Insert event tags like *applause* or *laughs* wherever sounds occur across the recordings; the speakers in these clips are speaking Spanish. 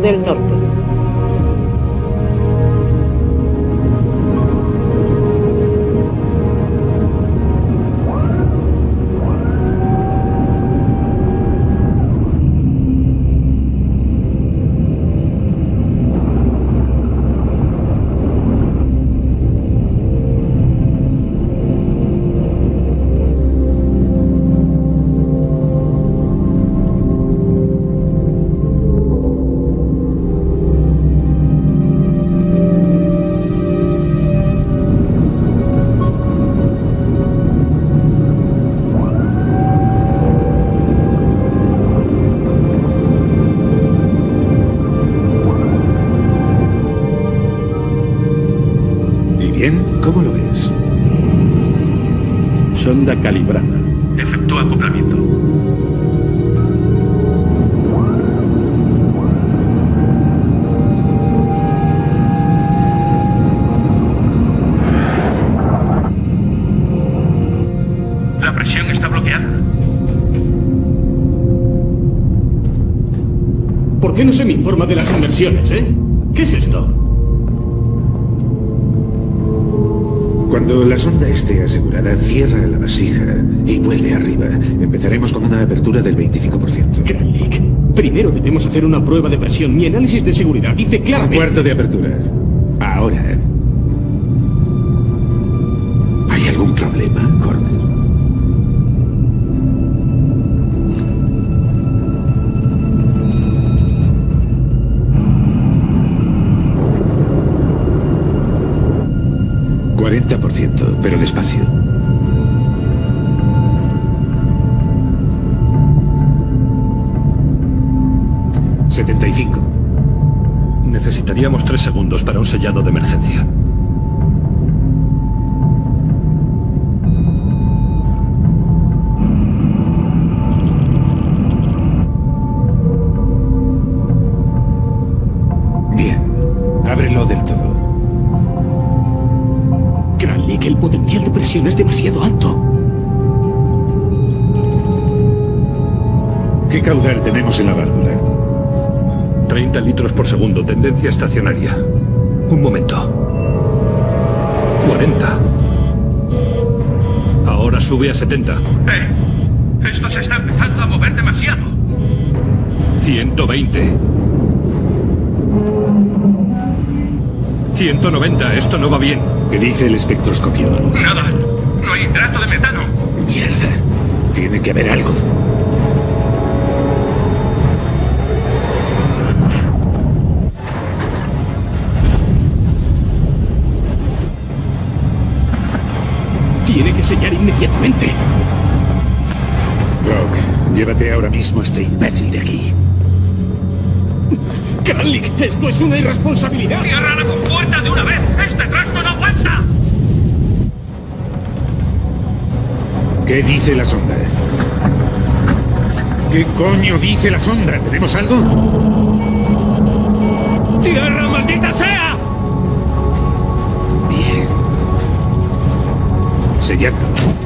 del Norte. Eh? ¿Qué es esto? Cuando la sonda esté asegurada, cierra la vasija y vuelve arriba. Empezaremos con una apertura del 25%. Kranlik, primero debemos hacer una prueba de presión. Mi análisis de seguridad dice Un claramente... cuarto de apertura. Ahora. Presión es demasiado alto. ¿Qué caudal tenemos en la válvula? 30 litros por segundo, tendencia estacionaria. Un momento. 40. Ahora sube a 70. ¡Eh! Esto se está empezando a mover demasiado. 120. 190. Esto no va bien. ¿Qué dice el espectroscopio? Nada. No hay hidrato de metano. Mierda. Tiene que haber algo. Tiene que sellar inmediatamente. Brock, llévate ahora mismo a este imbécil de aquí. Kranlik, esto es una irresponsabilidad. ¡Cierra la compuerta de una vez! ¡Este tracto no aguanta! ¿Qué dice la sonda? ¿Qué coño dice la sonda? ¿Tenemos algo? ¡Tierra, maldita sea! Bien. Sellando.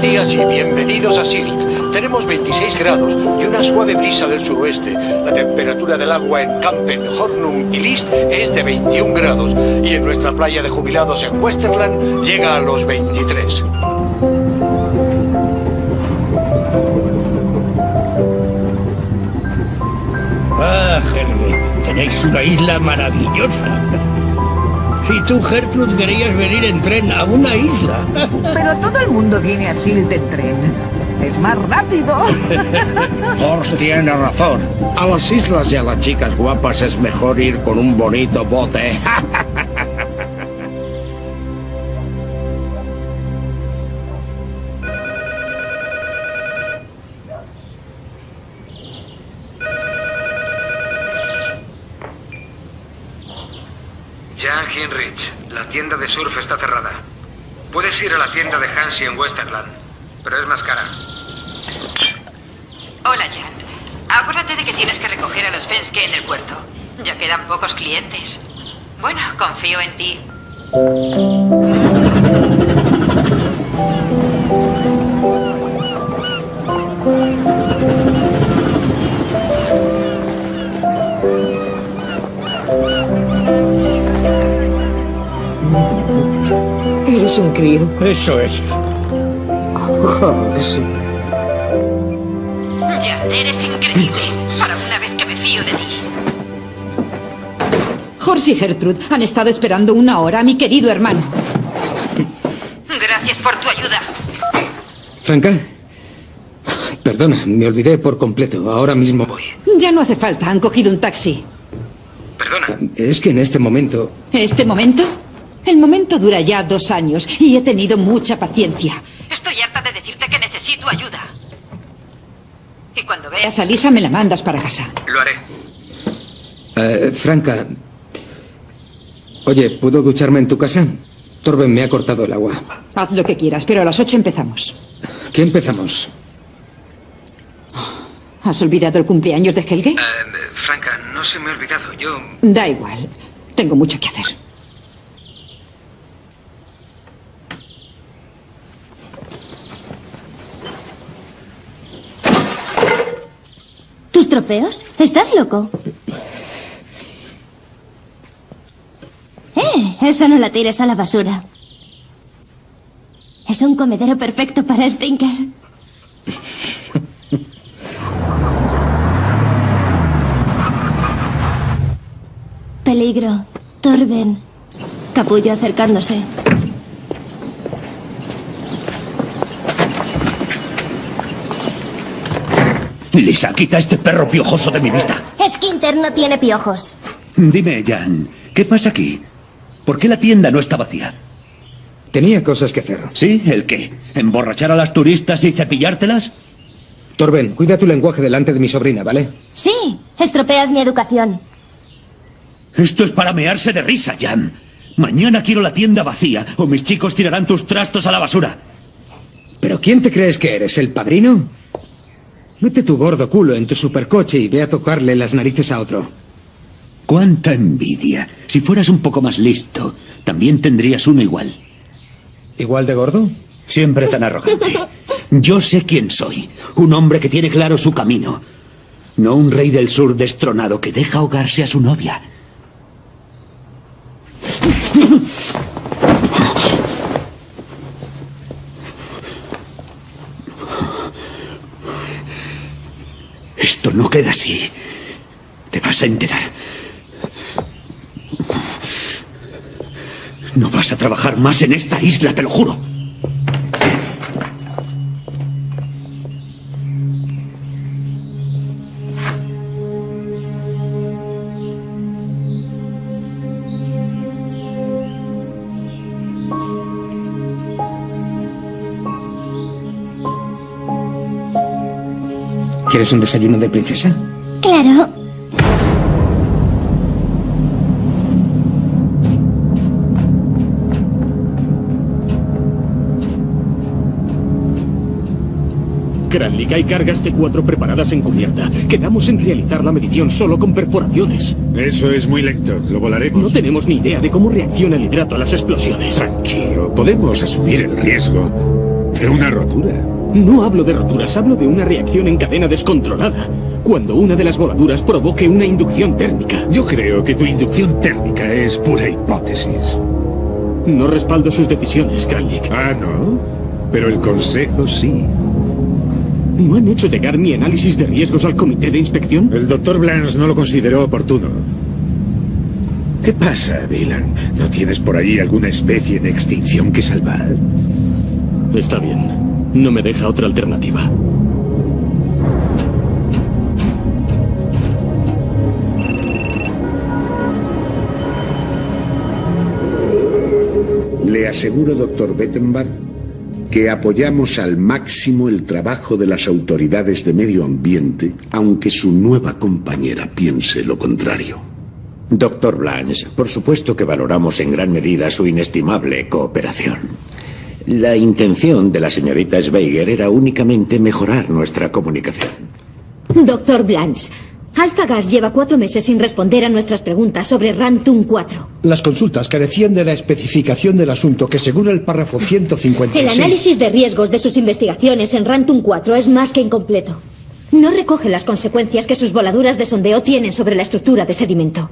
Buenos días y bienvenidos a Silt. Tenemos 26 grados y una suave brisa del suroeste. La temperatura del agua en Campen, Hornum y List es de 21 grados y en nuestra playa de jubilados en Westerland llega a los 23. Ah, Helge, tenéis una isla maravillosa. Y tú, Gertrude, querías venir en tren a una isla. *laughs* Pero todo el mundo viene a Silt en tren. Es más rápido. *laughs* Horst tiene razón. A las islas y a las chicas guapas es mejor ir con un bonito bote. *laughs* en Westerland, pero es más cara. Hola, Jan. Acuérdate de que tienes que recoger a los Fenske en el puerto. Ya quedan pocos clientes. Bueno, confío en ti. Eres un crío. Eso es. Horst. Jan, eres increíble. Para una vez que me fío de ti. Horst y Gertrude han estado esperando una hora a mi querido hermano. Gracias por tu ayuda. Franca. Perdona, me olvidé por completo. Ahora mismo voy. Ya no hace falta, han cogido un taxi. Perdona, Es que en este momento... ¿Este momento? El momento dura ya dos años y he tenido mucha paciencia. Estoy necesito ayuda. Y cuando veas... Veas a Lisa, me la mandas para casa. lo haré. Eh, Franca... Oye, ¿puedo ducharme en tu casa? Torben me ha cortado el agua. Haz lo que quieras, pero a las ocho empezamos. ¿Qué empezamos? ¿Has olvidado el cumpleaños de Helge? Eh, Franca, no se me ha olvidado. Yo... Da igual. Tengo mucho que hacer. ¿Tus trofeos? ¿Estás loco? ¡Eh! Esa no la tires a la basura. Es un comedero perfecto para Stinker. Peligro. Torben. Capullo acercándose. Lisa, quita este perro piojoso de mi vista. Skinter no tiene piojos. Dime, Jan, ¿qué pasa aquí? ¿Por qué la tienda no está vacía? Tenía cosas que hacer. ¿Sí? ¿El qué? ¿Emborrachar a las turistas y cepillártelas? Torben, cuida tu lenguaje delante de mi sobrina, ¿vale? Sí, estropeas mi educación. Esto es para mearse de risa, Jan. Mañana quiero la tienda vacía o mis chicos tirarán tus trastos a la basura. ¿Pero quién te crees que eres, el padrino? Mete tu gordo culo en tu supercoche y ve a tocarle las narices a otro. ¡Cuánta envidia! Si fueras un poco más listo, también tendrías uno igual. ¿Igual de gordo? Siempre tan arrogante. Yo sé quién soy. Un hombre que tiene claro su camino. No un rey del sur destronado que deja ahogarse a su novia. Esto no queda así. Te vas a enterar. No vas a trabajar más en esta isla, te lo juro. ¿Quieres un desayuno de princesa? Claro. Kranlig, hay cargas T4 preparadas en cubierta. Quedamos en realizar la medición solo con perforaciones. Eso es muy lento. Lo volaremos. No tenemos ni idea de cómo reacciona el hidrato a las explosiones. Tranquilo. Podemos asumir el riesgo de una rotura. No hablo de roturas, hablo de una reacción en cadena descontrolada. Cuando una de las voladuras provoque una inducción térmica. Yo creo que tu inducción térmica es pura hipótesis. No respaldo sus decisiones, Kranlik. Ah, ¿no? Pero el consejo sí. ¿No han hecho llegar mi análisis de riesgos al comité de inspección? El doctor Blance no lo consideró oportuno. ¿Qué pasa, Dylan? ¿No tienes por ahí alguna especie en extinción que salvar? Está bien. No me deja otra alternativa. Le aseguro, doctor Bettenbach, que apoyamos al máximo el trabajo de las autoridades de medio ambiente, aunque su nueva compañera piense lo contrario. Doctor Blanche, por supuesto que valoramos en gran medida su inestimable cooperación. La intención de la señorita Schweiger era únicamente mejorar nuestra comunicación. Doctor Blanche, Alpha Gas lleva cuatro meses sin responder a nuestras preguntas sobre Rantum 4. Las consultas carecían de la especificación del asunto que según el párrafo 156... El análisis de riesgos de sus investigaciones en Rantum 4 es más que incompleto. No recoge las consecuencias que sus voladuras de sondeo tienen sobre la estructura de sedimento.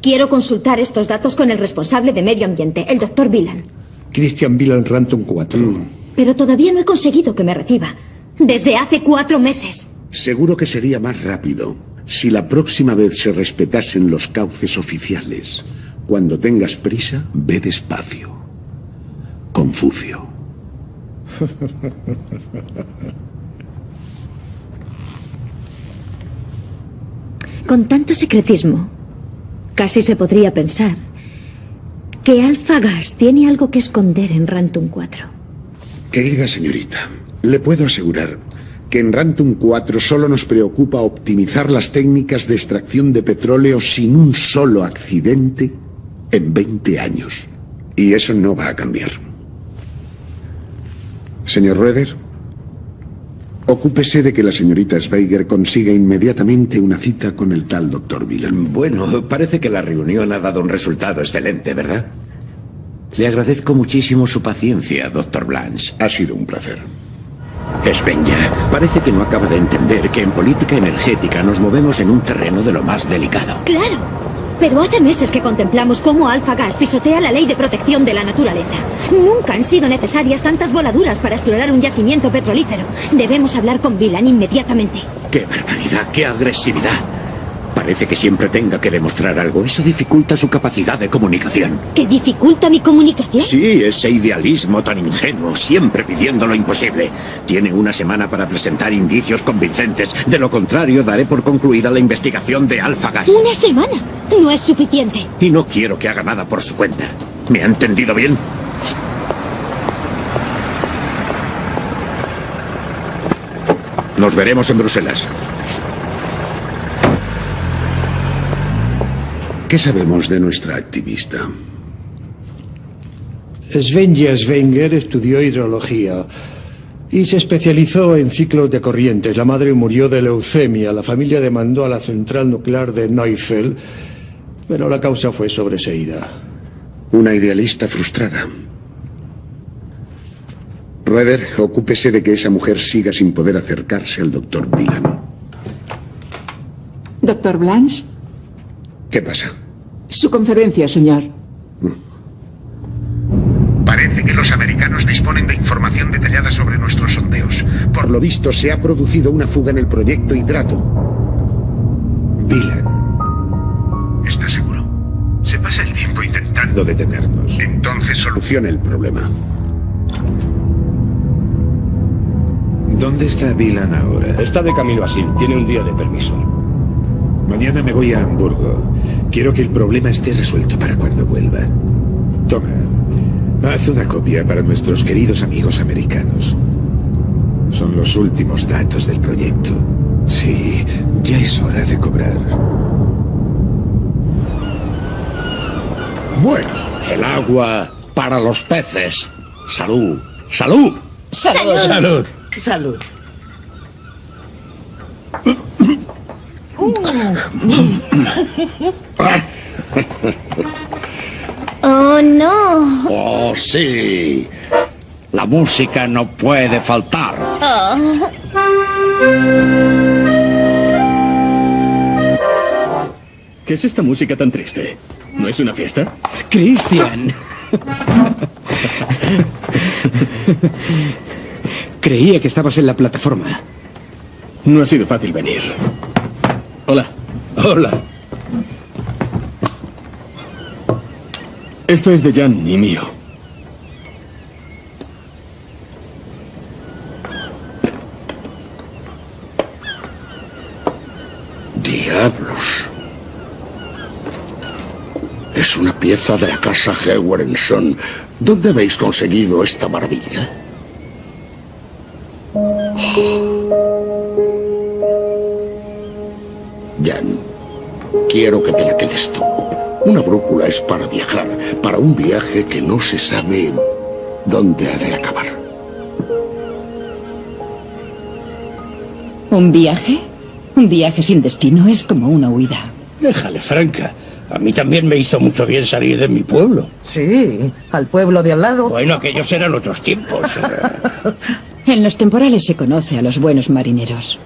Quiero consultar estos datos con el responsable de medio ambiente, el doctor Villan. Christian Villan Rantum 4. Pero todavía no he conseguido que me reciba. Desde hace cuatro meses. Seguro que sería más rápido si la próxima vez se respetasen los cauces oficiales. Cuando tengas prisa, ve despacio. Confucio. Con tanto secretismo, casi se podría pensar que Alpha Gas tiene algo que esconder en Rantum 4. Querida señorita, le puedo asegurar que en Rantum 4 solo nos preocupa optimizar las técnicas de extracción de petróleo sin un solo accidente en 20 años. Y eso no va a cambiar. Señor Rueder, ocúpese de que la señorita Schweiger consiga inmediatamente una cita con el tal doctor Villan. Bueno, parece que la reunión ha dado un resultado excelente, ¿verdad? Le agradezco muchísimo su paciencia, doctor Blanche. Ha sido un placer. Svenja, parece que no acaba de entender que en política energética nos movemos en un terreno de lo más delicado. Claro, pero hace meses que contemplamos cómo Alpha Gas pisotea la ley de protección de la naturaleza. Nunca han sido necesarias tantas voladuras para explorar un yacimiento petrolífero. Debemos hablar con Villan inmediatamente. ¡Qué barbaridad! ¡Qué agresividad! Parece que siempre tenga que demostrar algo. Eso dificulta su capacidad de comunicación. ¿Que dificulta mi comunicación? Sí, ese idealismo tan ingenuo, siempre pidiendo lo imposible. Tiene una semana para presentar indicios convincentes. De lo contrario, daré por concluida la investigación de Alpha Gas. ¿Una semana? No es suficiente. Y no quiero que haga nada por su cuenta. ¿Me ha entendido bien? Nos veremos en Bruselas. ¿Qué sabemos de nuestra activista? Svenja Svenger estudió hidrología y se especializó en ciclos de corrientes. La madre murió de leucemia. La familia demandó a la central nuclear de Neufeld, pero la causa fue sobreseída. Una idealista frustrada. Rueder, ocúpese de que esa mujer siga sin poder acercarse al doctor Villan. Doctor Blanche, ¿Qué pasa? su conferencia, señor. Parece que los americanos disponen de información detallada sobre nuestros sondeos. Por lo visto, se ha producido una fuga en el proyecto Hidrato. Villan. ¿Está seguro? Se pasa el tiempo intentando intentando detenernos. Entonces solucione el problema. ¿Dónde está Vilan ahora? Está de camino a Sil. Tiene un día de permiso. Mañana me voy a Hamburgo. Quiero que el problema esté resuelto para cuando vuelva. Toma, haz una copia para nuestros queridos amigos americanos. Son los últimos datos del proyecto. Sí, ya es hora de cobrar. Bueno, el agua para los peces. Salud. Salud. Salud. Salud. Salud. Oh, no. Oh, sí. La música no puede faltar. Oh. ¿Qué es esta música tan triste? ¿No es una fiesta? Christian. Creía que estabas en la plataforma. No ha sido fácil venir. Hola. Hola. Esto es de Jan y mío. Diablos. Es una pieza de la casa Hewerenson. ¿Dónde habéis conseguido esta maravilla? Jan, quiero que te la quedes tú. Una brújula es para viajar, para un viaje que no se sabe dónde ha de acabar. ¿Un viaje? Un viaje sin destino es como una huida. Déjale, Franca. A mí también me hizo mucho bien salir de mi pueblo. Sí, al pueblo de al lado. Bueno, aquellos eran otros tiempos. *laughs* En los temporales se conoce a los buenos marineros.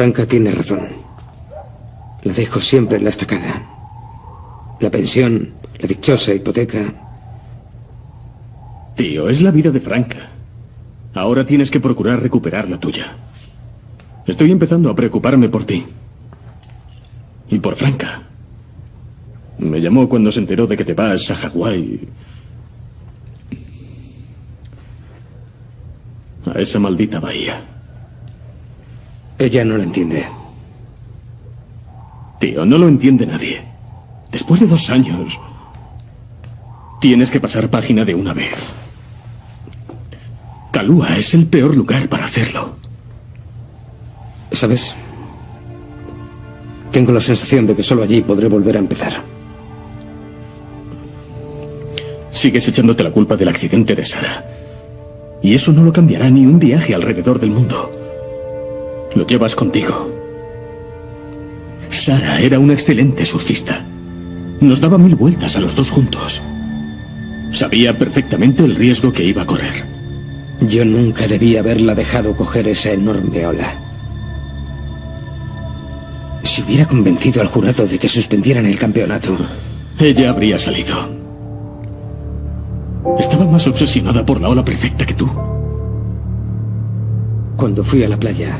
Franca tiene razón. La dejo siempre en la estacada. La pensión, la dichosa hipoteca. Tío, es la vida de Franca. Ahora tienes que procurar recuperar la tuya. Estoy empezando a preocuparme por ti. Y por Franca. Me llamó cuando se enteró de que te vas a Hawái. A esa maldita bahía. Ella no lo entiende. Tío, no lo entiende nadie. Después de dos años, tienes que pasar página de una vez. Kalua es el peor lugar para hacerlo. ¿Sabes? Tengo la sensación de que solo allí podré volver a empezar. Sigues echándote la culpa del accidente de Sara. Y eso no lo cambiará ni un viaje alrededor del mundo. Lo llevas contigo. Sara era una excelente surfista. Nos daba mil vueltas a los dos juntos. Sabía perfectamente el riesgo que iba a correr. Yo nunca debía haberla dejado coger esa enorme ola. Si hubiera convencido al jurado de que suspendieran el campeonato. Ella habría salido. Estaba más obsesionada por la ola perfecta que tú. Cuando fui a la playa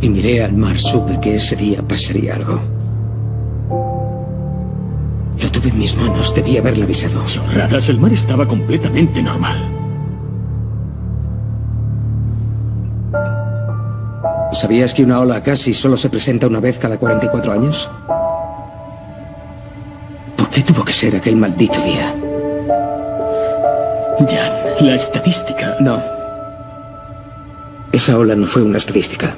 y miré al mar, supe que ese día pasaría algo. Lo tuve en mis manos, debí haberla avisado. Chorradas, el mar estaba completamente normal. ¿Sabías que una ola casi solo se presenta una vez cada 44 años? ¿Por qué tuvo que ser aquel maldito día? Jan, la estadística. No. Esa ola no fue una estadística.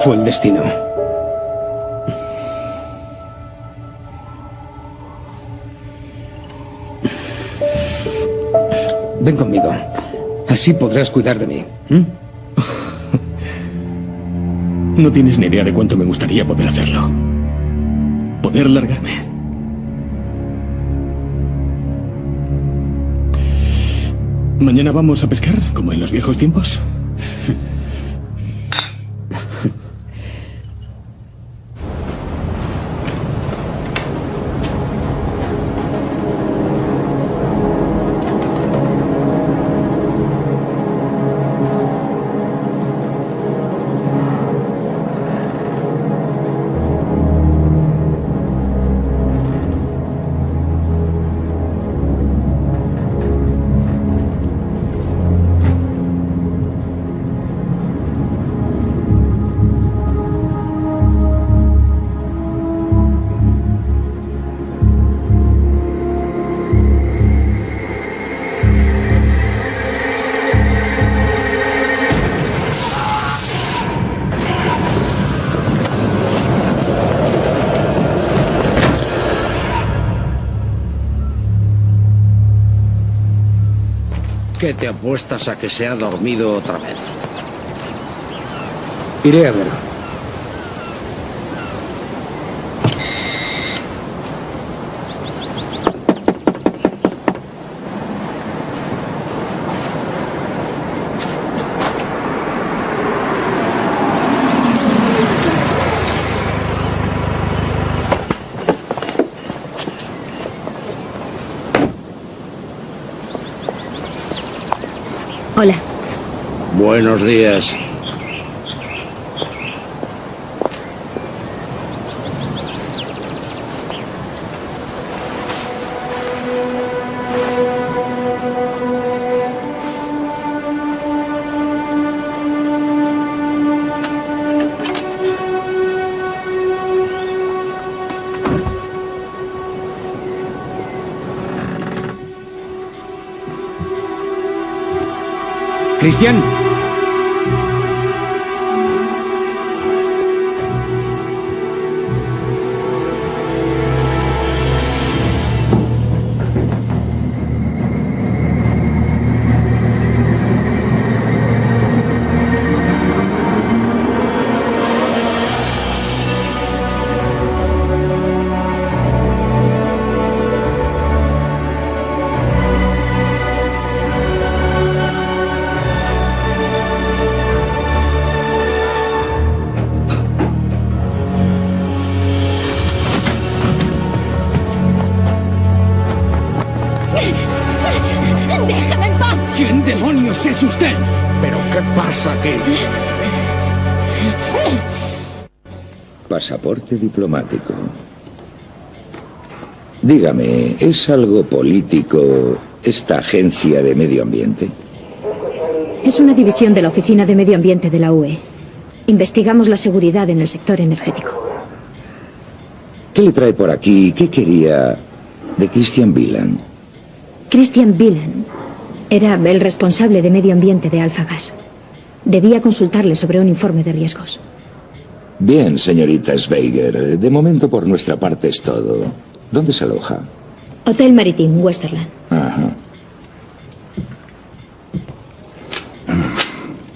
Fue el destino. Ven conmigo. Así podrás cuidar de mí. ¿m? No tienes ni idea de cuánto me gustaría poder hacerlo. Poder largarme. ¿Mañana vamos a pescar, como en los viejos tiempos? Apuestas a que se ha dormido otra vez? Iré a ver. Buenos días. Cristian. Es usted? ¿Pero qué pasa aquí? Pasaporte diplomático. Dígame, ¿es algo político esta agencia de medio ambiente? Es una división de la Oficina de Medio Ambiente de la UE. Investigamos la seguridad en el sector energético. ¿Qué le trae por aquí? ¿Qué quería de Christian Wieland? Christian Wieland era el responsable de medio ambiente de Alfagas. Debía consultarle sobre un informe de riesgos. Bien, señorita Schweiger. De momento por nuestra parte es todo. ¿Dónde se aloja? Hotel Maritim, Westerland. Ajá.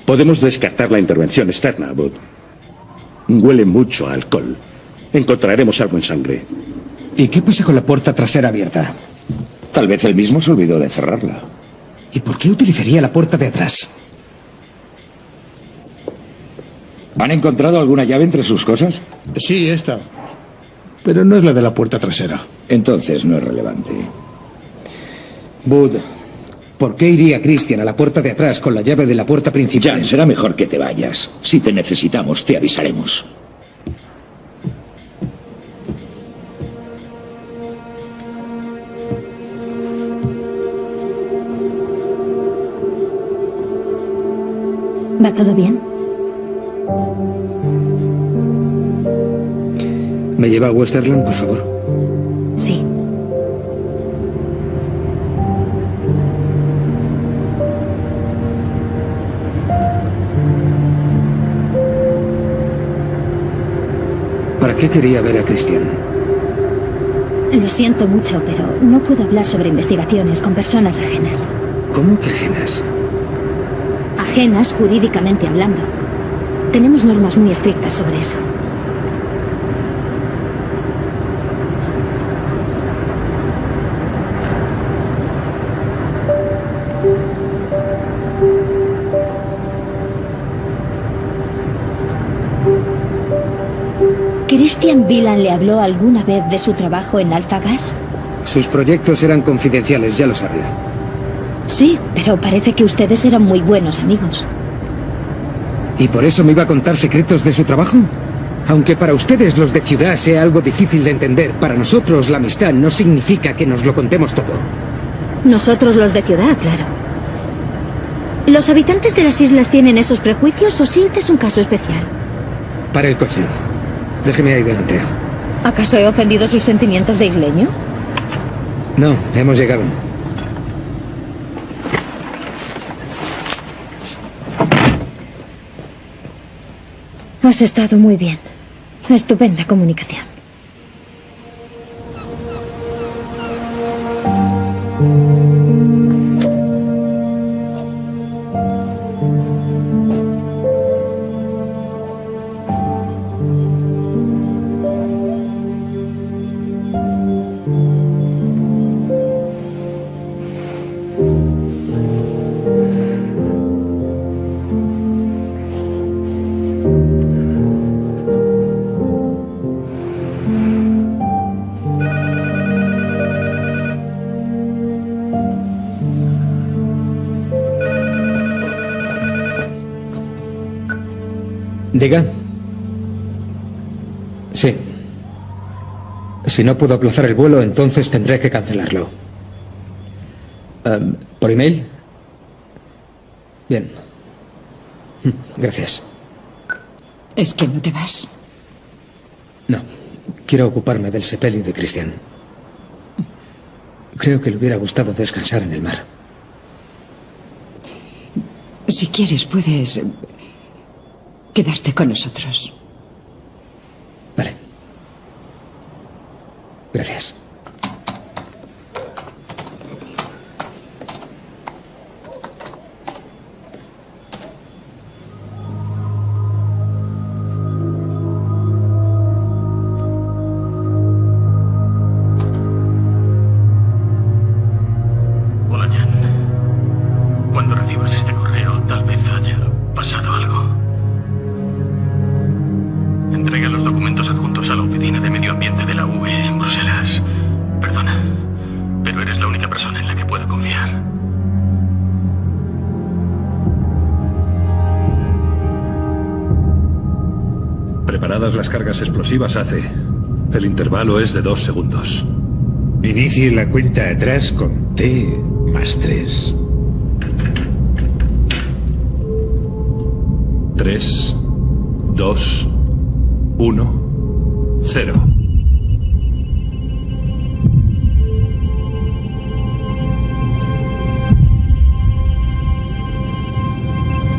Podemos descartar la intervención externa, Bud. Huele mucho a alcohol. Encontraremos algo en sangre. ¿Y qué pasa con la puerta trasera abierta? Tal vez él mismo se olvidó de cerrarla. ¿Y por qué utilizaría la puerta de atrás? ¿Han encontrado alguna llave entre sus cosas? Sí, esta. Pero no es la de la puerta trasera. Entonces no es relevante. Bud, ¿por qué iría Christian a la puerta de atrás con la llave de la puerta principal? Jan, será mejor que te vayas. Si te necesitamos, te avisaremos. ¿Va todo bien? ¿Me lleva a Westerland, por favor? Sí. ¿Para qué quería ver a Christian? Lo siento mucho, pero no puedo hablar sobre investigaciones con personas ajenas. ¿Cómo que ajenas? Ajenas jurídicamente hablando. Tenemos normas muy estrictas sobre eso. ¿Christian Wieland le habló alguna vez de su trabajo en Alfagas? Sus proyectos eran confidenciales, ya lo sabía. Sí, pero parece que ustedes eran muy buenos amigos. ¿Y por eso me iba a contar secretos de su trabajo? Aunque para ustedes los de ciudad sea algo difícil de entender, para nosotros la amistad no significa que nos lo contemos todo. Nosotros los de ciudad, claro. ¿Los habitantes de las islas tienen esos prejuicios o Silt es un caso especial? Para el coche. Déjeme ahí delante. ¿Acaso he ofendido sus sentimientos de isleño? No, hemos llegado. Has estado muy bien. Estupenda comunicación. Si no puedo aplazar el vuelo, entonces tendré que cancelarlo. Em, ¿Por email? Bien. *laughs* Gracias. ¿Es que no te vas? No. Quiero ocuparme del sepelio de Cristian. Creo que le hubiera gustado descansar en el mar. Si quieres, puedes quedarte con nosotros. Gracias. Hace. El intervalo es de dos segundos. Inicie la cuenta atrás con T más 3. Tres, dos, uno, cero.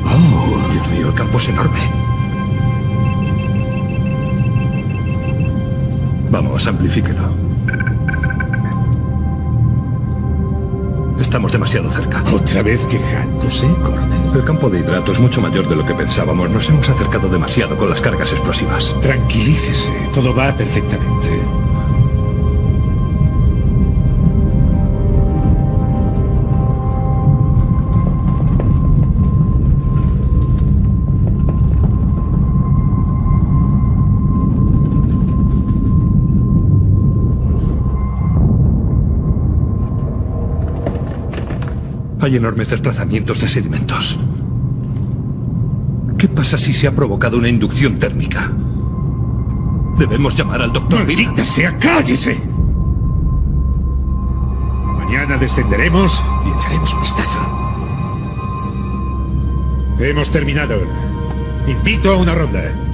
Oh, Dios mío, el campo es enorme. Vamos, amplifíquelo. Estamos demasiado cerca. ¿Otra vez quejándose, Cornel? El campo de hidrato es mucho mayor de lo que pensábamos. Nos hemos acercado demasiado con las cargas explosivas. Tranquilícese, todo va perfectamente. Hay enormes desplazamientos de sedimentos. ¿Qué pasa si se ha provocado una inducción térmica? Debemos llamar al doctor ¡Maldita cállese! Mañana descenderemos y echaremos un vistazo. Hemos terminado. Invito a una ronda.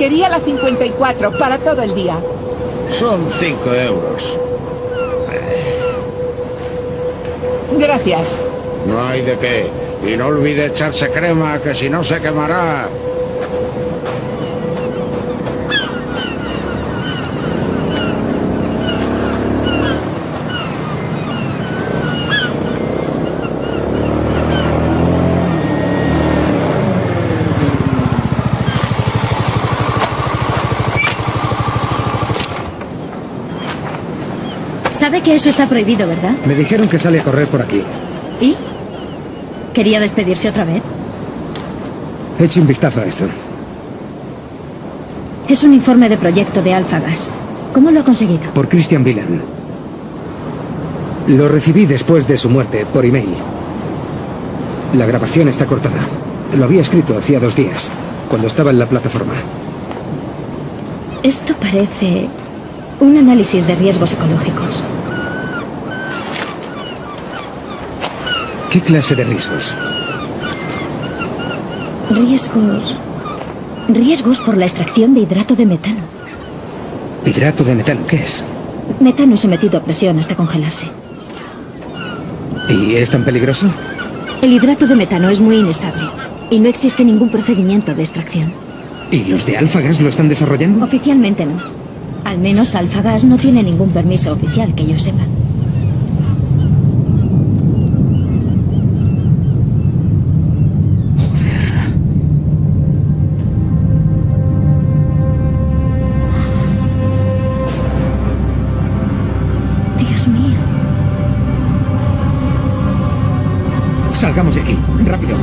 Días. Quería la 54 para todo el día. Son cinco euros. Gracias. No hay de qué. Y no olvide echarse crema, que si no se quemará. Sabe que eso está prohibido, ¿verdad? Me dijeron que sale a correr por aquí. ¿Y? ¿Quería despedirse otra vez? Eche un vistazo a esto. Es un informe de proyecto de Alpha Gas. ¿Cómo lo ha conseguido? Por Christian Villan. Lo recibí después de su muerte, por email. La grabación está cortada. Lo había escrito hacía dos días, cuando estaba en la plataforma. Esto parece un análisis de riesgos ecológicos. ¿Qué clase de riesgos? Riesgos... Riesgos por la extracción de hidrato de metano. ¿Hidrato de metano qué es? Metano sometido a presión hasta congelarse. ¿Y es tan peligroso? El hidrato de metano es muy inestable y no existe ningún procedimiento de extracción. ¿Y los de Alfagas lo están desarrollando? Oficialmente no. Al menos Alfagas no tiene ningún permiso oficial que yo sepa. Dios mío. Salgamos de aquí, rápido.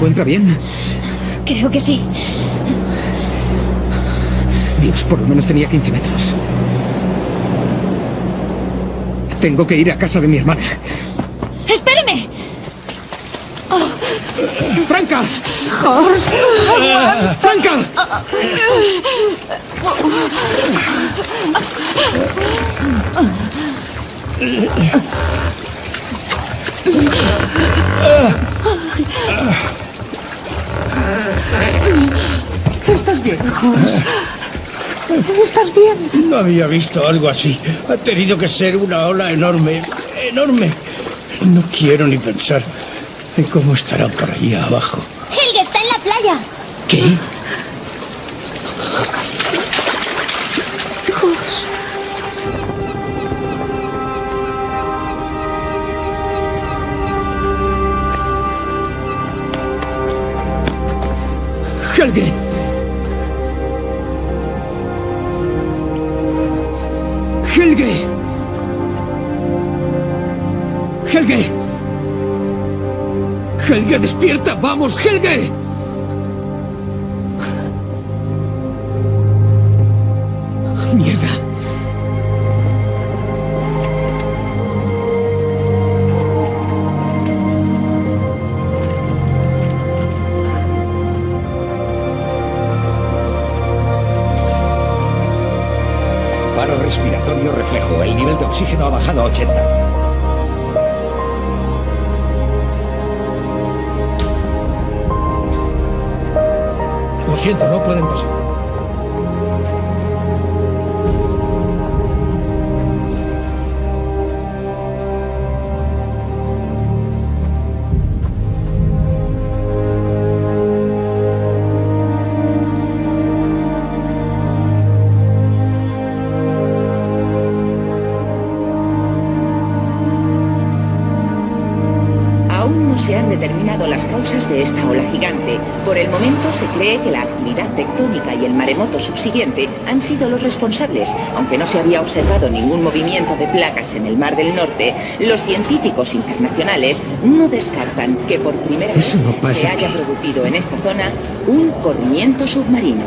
Encuentra bien? Creo que sí. Dios, por lo menos tenía 15 metros. Tengo que ir a casa de mi hermana. ¡Espéreme! ¡Franca! ¡Horst! ¡Franca! ¿Estás bien, Horst? ¿Estás bien? No había visto algo así. Ha tenido que ser una ola enorme, enorme. No quiero ni pensar en cómo estará por allí abajo. Helge está en la playa. ¿Qué? ¡Helge! ¡Helge, despierta! ¡Vamos, Helge! ¡Mierda! respiratorio reflejo. El nivel de oxígeno ha bajado a 80. Siento, no pueden pasar. Aún no se han determinado las causas de esta ola gigante. Por el momento se cree que la actividad tectónica y el maremoto subsiguiente han sido los responsables. Aunque no se había observado ningún movimiento de placas en el Mar del Norte, los científicos internacionales no descartan que por primera Eso vez no pasa se haya producido en esta zona un corrimiento submarino.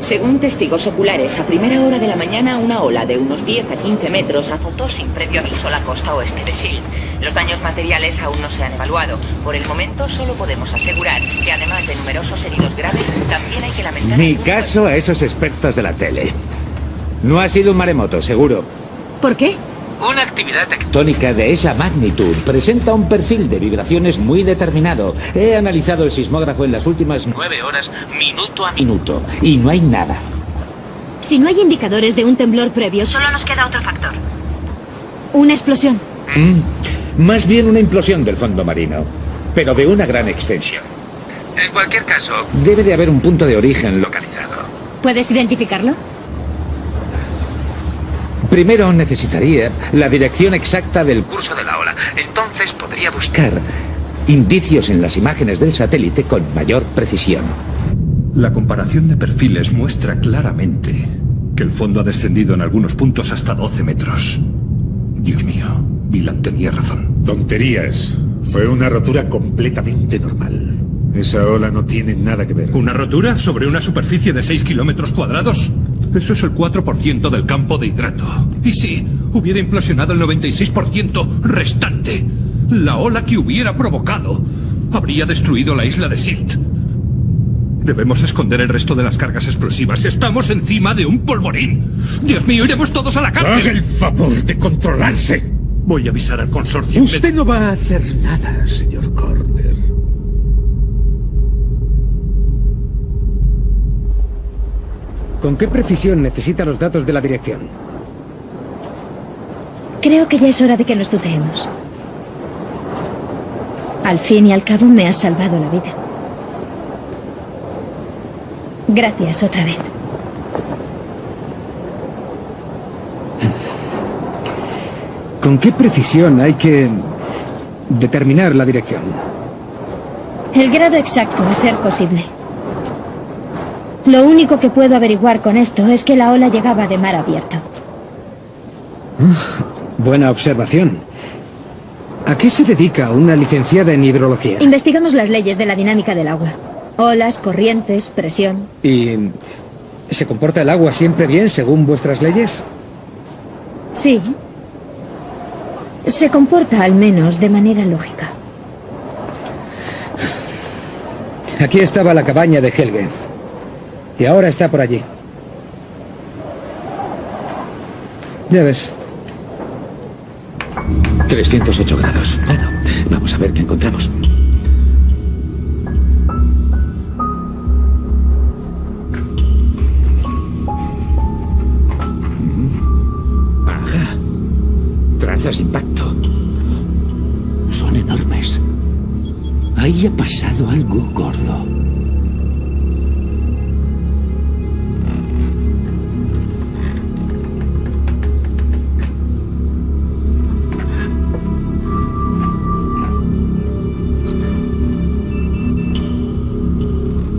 Según testigos oculares, a primera hora de la mañana una ola de unos 10 a 15 metros azotó sin previo aviso la costa oeste de Silt. Los daños materiales aún no se han evaluado. Por el momento solo podemos asegurar que además de numerosos heridos graves, también hay que lamentar... Ni caso a esos expertos de la tele. No ha sido un maremoto, seguro. ¿Por qué? Una actividad Tónica de esa magnitud presenta un perfil de vibraciones muy determinado. He analizado el sismógrafo en las últimas nueve horas, minuto a minuto y no hay nada. Si no hay indicadores de un temblor previo, Solo nos queda otro factor. una explosión. Mm, Más bien una implosión del fondo marino, pero de una gran extensión. En cualquier caso, Debe de haber un punto de origen localizado. ¿Puedes identificarlo? Primero necesitaría la dirección exacta del curso de la ola. Entonces podría buscar. indicios en las imágenes del satélite con mayor precisión. La comparación de perfiles muestra claramente que el fondo ha descendido en algunos puntos hasta 12 metros. Dios mío, Vilan tenía razón. Tonterías. Fue una rotura completamente normal. Esa ola no tiene nada que ver. ¿Una rotura sobre una superficie de 6 kilómetros cuadrados? Eso es el 4% del campo de hidrato. Y si hubiera implosionado el 96% restante, la ola que hubiera provocado habría destruido la isla de Silt. Debemos esconder el resto de las cargas explosivas. Estamos encima de un polvorín. Dios mío, iremos todos a la cárcel. Haga el favor de controlarse. Voy a avisar al consorcio. Usted no va a hacer nada, señor Corder. ¿Con qué precisión necesita los datos de la dirección? Creo que ya es hora de que nos tuteemos. Al fin y al cabo me has salvado la vida. Gracias otra vez. ¿Con qué precisión hay que determinar la dirección? El grado exacto, a ser posible. Lo único que puedo averiguar con esto es que la ola llegaba de mar abierto. Buena observación. ¿A qué se dedica una licenciada en hidrología? Investigamos las leyes de la dinámica del agua. Olas, corrientes, presión. ¿Y se comporta el agua siempre bien según vuestras leyes? Sí. Se comporta al menos de manera lógica. Aquí estaba la cabaña de Helge. Y ahora está por allí. Ya ves. 308 grados. Bueno, vamos a ver qué encontramos. Ajá. Trazas impacto. Ahí ha pasado algo gordo.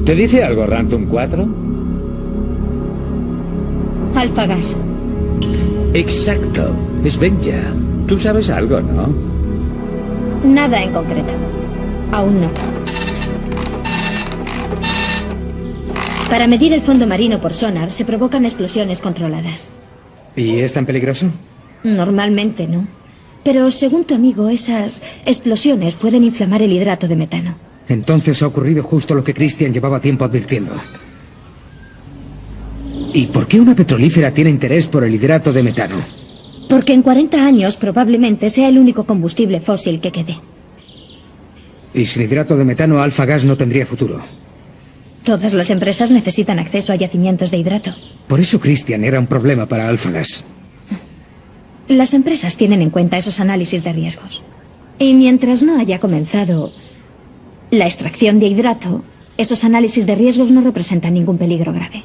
¿Te dice algo Rantum 4? Alfagas. Exacto. Es Benja. Tú sabes algo, ¿no? Nada en concreto. Aún no. Para medir el fondo marino por sonar se provocan explosiones controladas. ¿Y es tan peligroso? Normalmente no. Pero según tu amigo, esas explosiones pueden inflamar el hidrato de metano. Entonces ha ocurrido justo lo que Christian llevaba tiempo advirtiendo. ¿Y por qué una petrolífera tiene interés por el hidrato de metano? Porque en 40 años probablemente sea el único combustible fósil que quede. Y sin hidrato de metano, Alfa Gas no tendría futuro. Todas las empresas necesitan acceso a yacimientos de hidrato. Por eso Christian era un problema para Alfa Gas. Las empresas tienen en cuenta esos análisis de riesgos. Y mientras no haya comenzado la extracción de hidrato, esos análisis de riesgos no representan ningún peligro grave.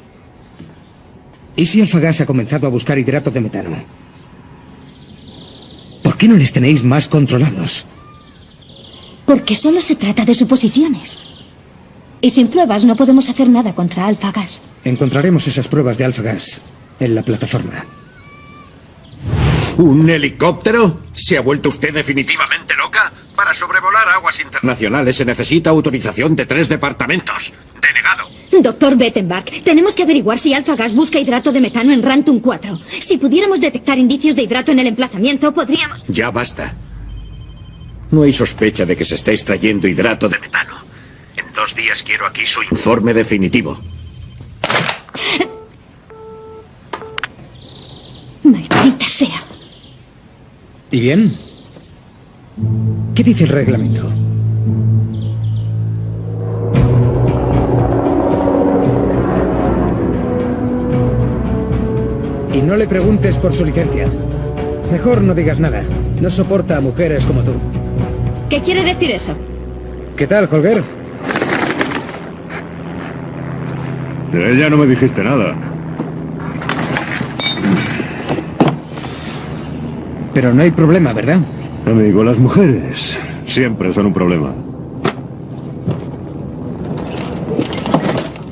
¿Y si Alfa Gas ha comenzado a buscar hidrato de metano? ¿Por qué no les tenéis más controlados? Porque solo se trata de suposiciones. Y sin pruebas no podemos hacer nada contra Alfa Gas. Encontraremos esas pruebas de Alfa Gas en la plataforma. ¿Un helicóptero? ¿Se ha vuelto usted definitivamente loca? Para sobrevolar aguas internacionales se necesita autorización de tres departamentos. Denegado. Doctor Bettenbach, tenemos que averiguar si Alfa Gas busca hidrato de metano en Rantum 4. Si pudiéramos detectar indicios de hidrato en el emplazamiento, podríamos... Ya basta. No hay sospecha de que se esté extrayendo hidrato de metano. En dos días quiero aquí su informe definitivo. Maldita sea. ¿Y bien? ¿Qué dice el reglamento? Y no le preguntes por su licencia. Mejor no digas nada. No soporta a mujeres como tú. ¿Qué quiere decir eso? ¿Qué tal, Holger? De ella no me dijiste nada. Pero no hay problema, ¿verdad? Amigo, las mujeres siempre son un problema.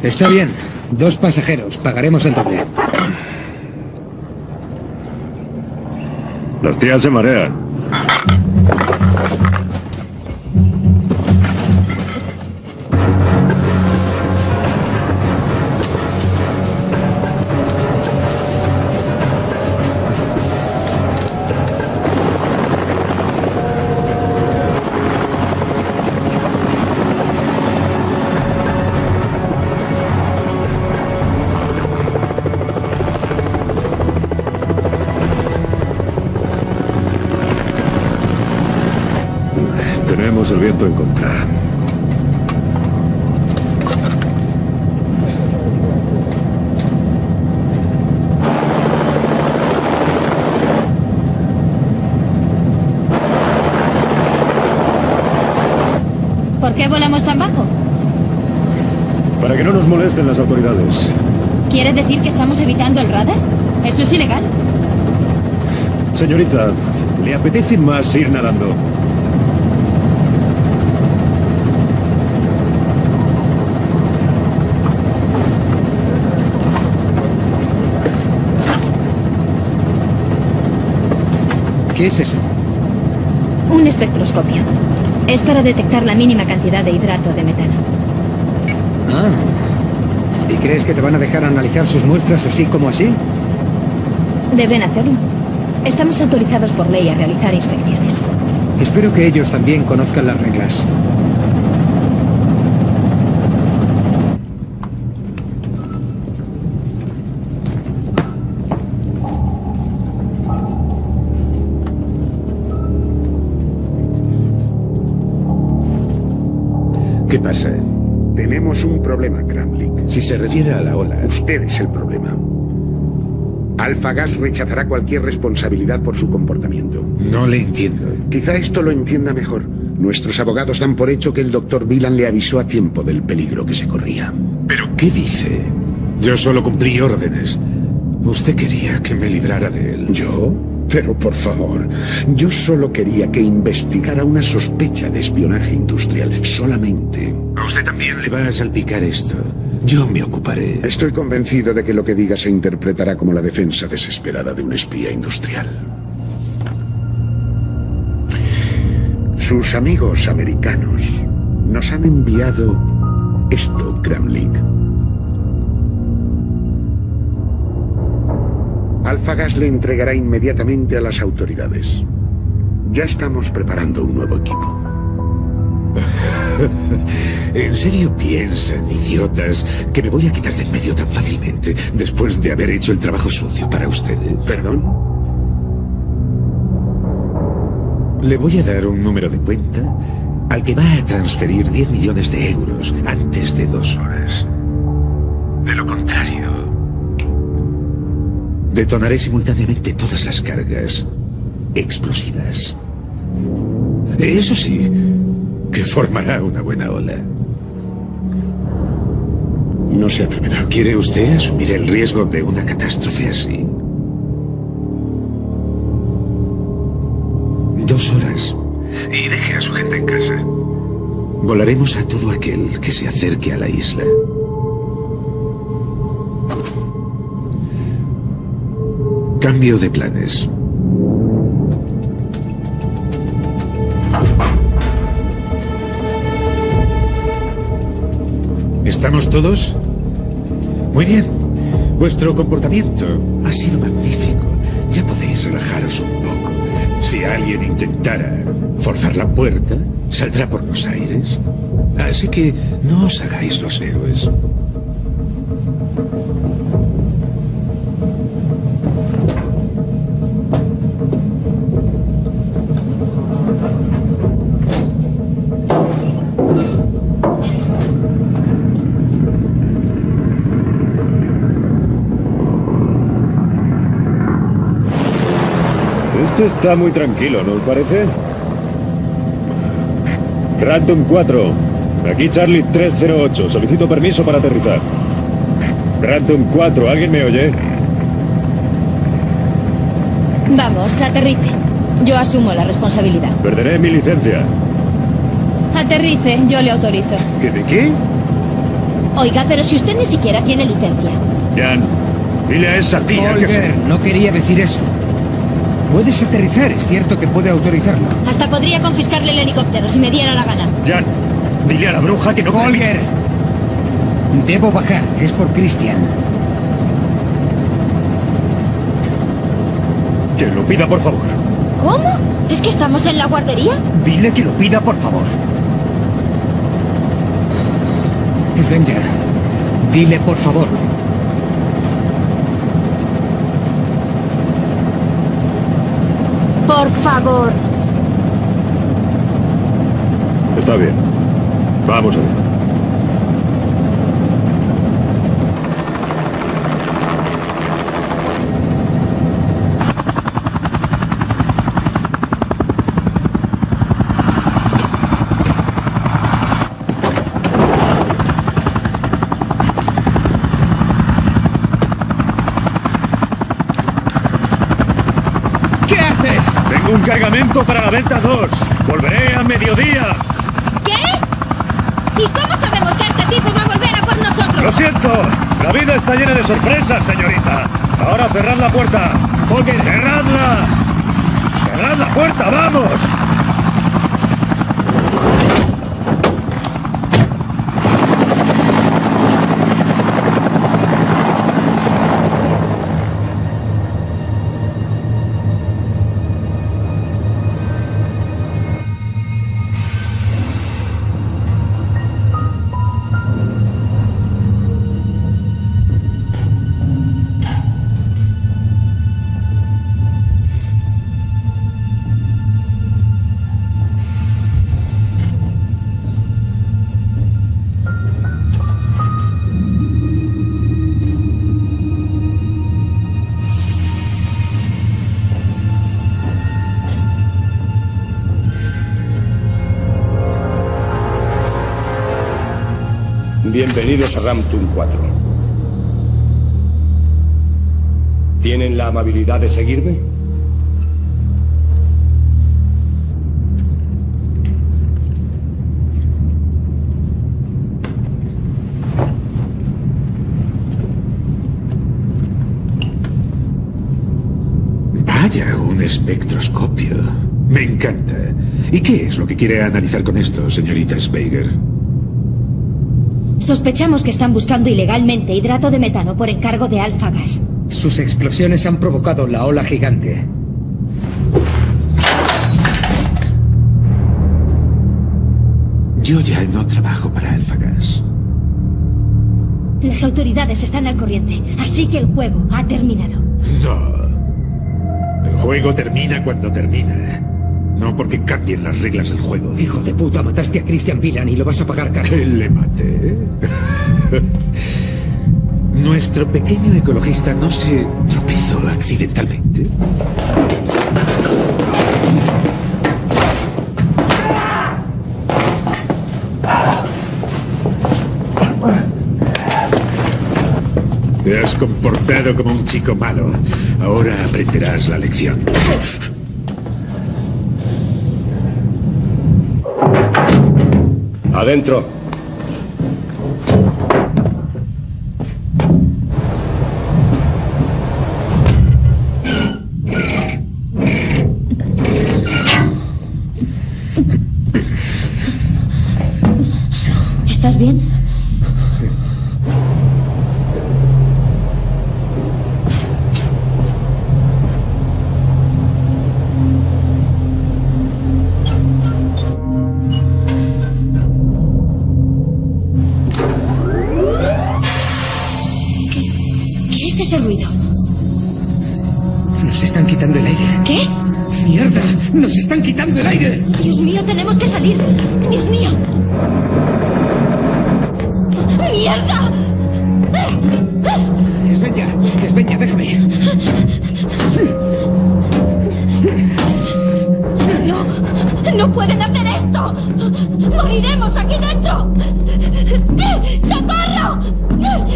Está bien. Dos pasajeros. Pagaremos el doble. Las tías se marean. Molesten las autoridades. ¿Quiere decir que estamos evitando el radar? ¿Eso es ilegal? Señorita, ¿le apetece más ir nadando? ¿Qué es eso? Un espectroscopio. Es para detectar la mínima cantidad de hidrato de metano. Ah. ¿Y crees que te van a dejar analizar sus muestras así como así? Deben hacerlo. Estamos autorizados por ley a realizar inspecciones. Espero que ellos también conozcan las reglas. ¿Qué pasa? Si se refiere a la ola... Usted es el problema. Alfa Gas rechazará cualquier responsabilidad por su comportamiento. No le entiendo. Quizá esto lo entienda mejor. Nuestros abogados dan por hecho que el doctor Villan le avisó a tiempo del peligro que se corría. ¿Pero qué dice? Yo solo cumplí órdenes. Usted quería que me librara de él. ¿Yo? Pero por favor, yo solo quería que investigara una sospecha de espionaje industrial, solamente. A usted también le va a salpicar esto. Yo me ocuparé. Estoy convencido de que lo que diga se interpretará como la defensa desesperada de un espía industrial. Sus amigos americanos nos han enviado esto, Kramlik. Alfagas le entregará inmediatamente a las autoridades. Ya estamos preparando un nuevo equipo. *laughs* ¿En serio piensan, idiotas, que me voy a quitar de en medio tan fácilmente después de haber hecho el trabajo sucio para ustedes? ¿Perdón? Le voy a dar un número de cuenta al que va a transferir 10 millones de euros antes de dos horas. De lo contrario, detonaré simultáneamente todas las cargas explosivas. Eso sí, que formará una buena ola. No se atreverá. ¿Quiere usted asumir el riesgo de una catástrofe así? Dos horas. Y deje a su gente en casa. Volaremos a todo aquel que se acerque a la isla. Cambio de planes. ¿Estamos todos? Muy bien. Vuestro comportamiento ha sido magnífico. Ya podéis relajaros un poco. Si alguien intentara forzar la puerta, saldrá por los aires. Así que no os hagáis los héroes. Esto está muy tranquilo, ¿no os parece? Rantum 4. Aquí Charlie 308. Solicito permiso para aterrizar. Rantum 4. ¿Alguien me oye? Vamos, aterrice. Yo asumo la responsabilidad. Perderé mi licencia. Aterrice, yo le autorizo. ¿Qué de qué? Oiga, pero si usted ni siquiera tiene licencia. Jan, dile a esa tía que... No quería decir eso. Puedes aterrizar, es cierto que puede autorizarlo. Hasta podría confiscarle el helicóptero si me diera la gana. Jan, dile a la bruja que no... Holger, debo bajar, es por Christian. Que lo pida, por favor. ¿Cómo? ¿Es que estamos en la guardería? Dile que lo pida, por favor. Svenja, dile por favor. Por favor. Está bien. Vamos a ver. ¿Qué haces? Cargamento para la Delta 2. Volveré a mediodía. ¿Qué? ¿Y cómo sabemos que este tipo va a volver a por nosotros? Lo siento. La vida está llena de sorpresas, señorita. Ahora cerrad la puerta. ¡Cerradla! ¡Cerrad la puerta, vamos! Bienvenidos a Ramtum 4. ¿Tienen la amabilidad de seguirme? Vaya, un espectroscopio. Me encanta. ¿Y qué es lo que quiere analizar con esto, señorita Speiger? Sospechamos que están buscando ilegalmente hidrato de metano por encargo de Alpha Gas. Sus explosiones han provocado la ola gigante. Yo ya no trabajo para Alfagas. Las autoridades están al corriente, así que el juego ha terminado. No. El juego termina cuando termina. No porque cambien las reglas del juego. Hijo de puta, mataste a Christian Villan y lo vas a pagar caro. ¿Que le maté? *laughs* Nuestro pequeño ecologista no se tropezó accidentalmente. Te has comportado como un chico malo. Ahora aprenderás la lección. Adentro. Pueden hacer esto. Moriremos aquí dentro. ¡Socorro!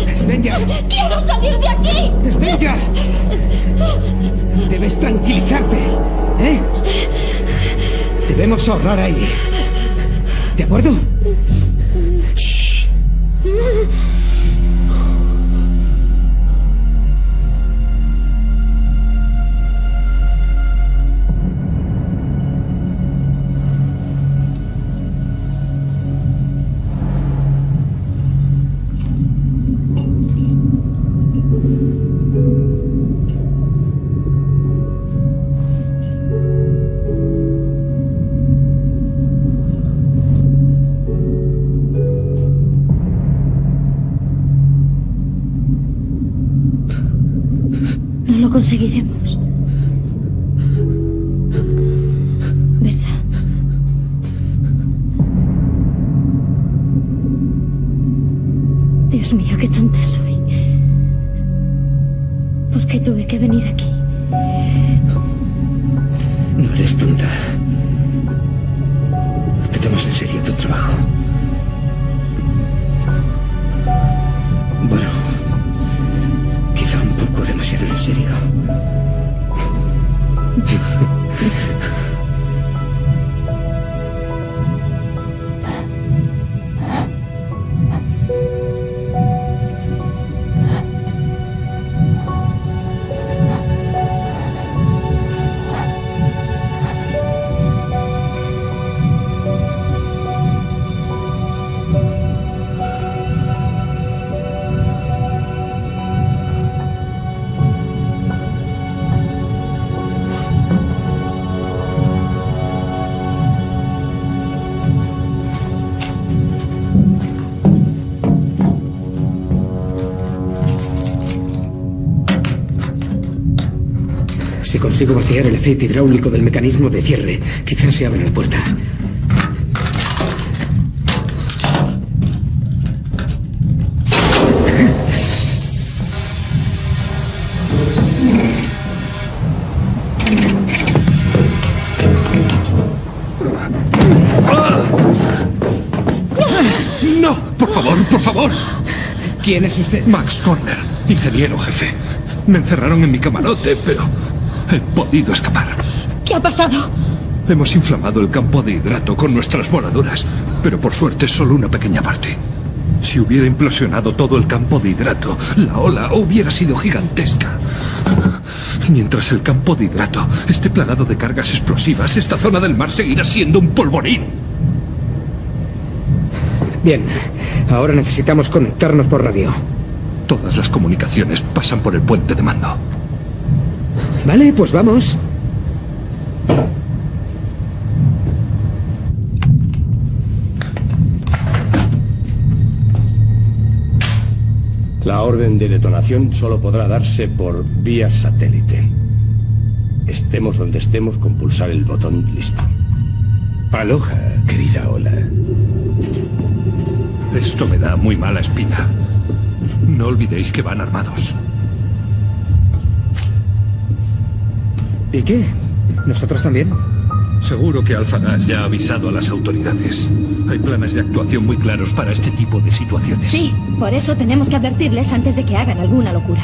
Esbeña. ¡Quiero salir de aquí! Esbeña. Debes tranquilizarte, ¿eh? Debemos ahorrar aire. ¿De acuerdo? Shh. Conseguiremos. ¿Verdad? Dios mío, qué tonta soy. ¿Por qué tuve que venir aquí? No eres tonta. Te tomas en serio tu trabajo. Si consigo vaciar el aceite hidráulico del mecanismo de cierre, quizás se abra la puerta. ¡No! ¡Por favor, por favor! ¿Quién es usted? Max Corner, ingeniero jefe. Me encerraron en mi camarote, pero he podido escapar. ¿Qué ha pasado? Hemos inflamado el campo de hidrato con nuestras voladuras, pero por suerte solo una pequeña parte. Si hubiera implosionado todo el campo de hidrato, la ola hubiera sido gigantesca. Mientras el campo de hidrato esté plagado de cargas explosivas, esta zona del mar seguirá siendo un polvorín. Bien, ahora necesitamos conectarnos por radio. Todas las comunicaciones pasan por el puente de mando. Vale, pues vamos. La orden de detonación solo podrá darse por vía satélite. Estemos donde estemos con pulsar el botón listo. Aloha, querida Ola. Esto me da muy mala espina. No olvidéis que van armados. ¿Y qué? ¿Nosotros también? Seguro que Alphagas ya ha avisado a las autoridades. Hay planes de actuación muy claros para este tipo de situaciones. Sí, por eso tenemos que advertirles antes de que hagan alguna locura.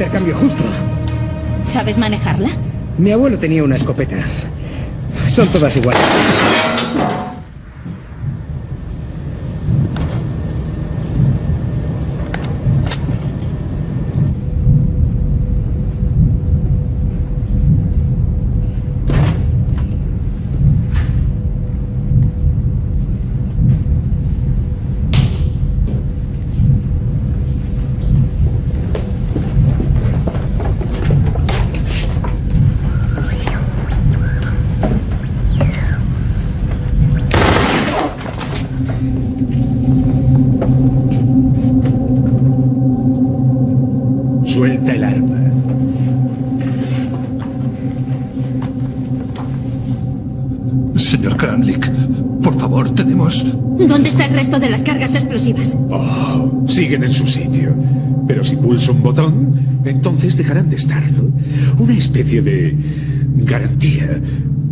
Intercambio justo. ¿Sabes manejarla? Mi abuelo tenía una escopeta. Son todas iguales. Explosivas? Oh, siguen en su sitio. Pero si pulso un botón, entonces dejarán de estarlo. Una especie de garantía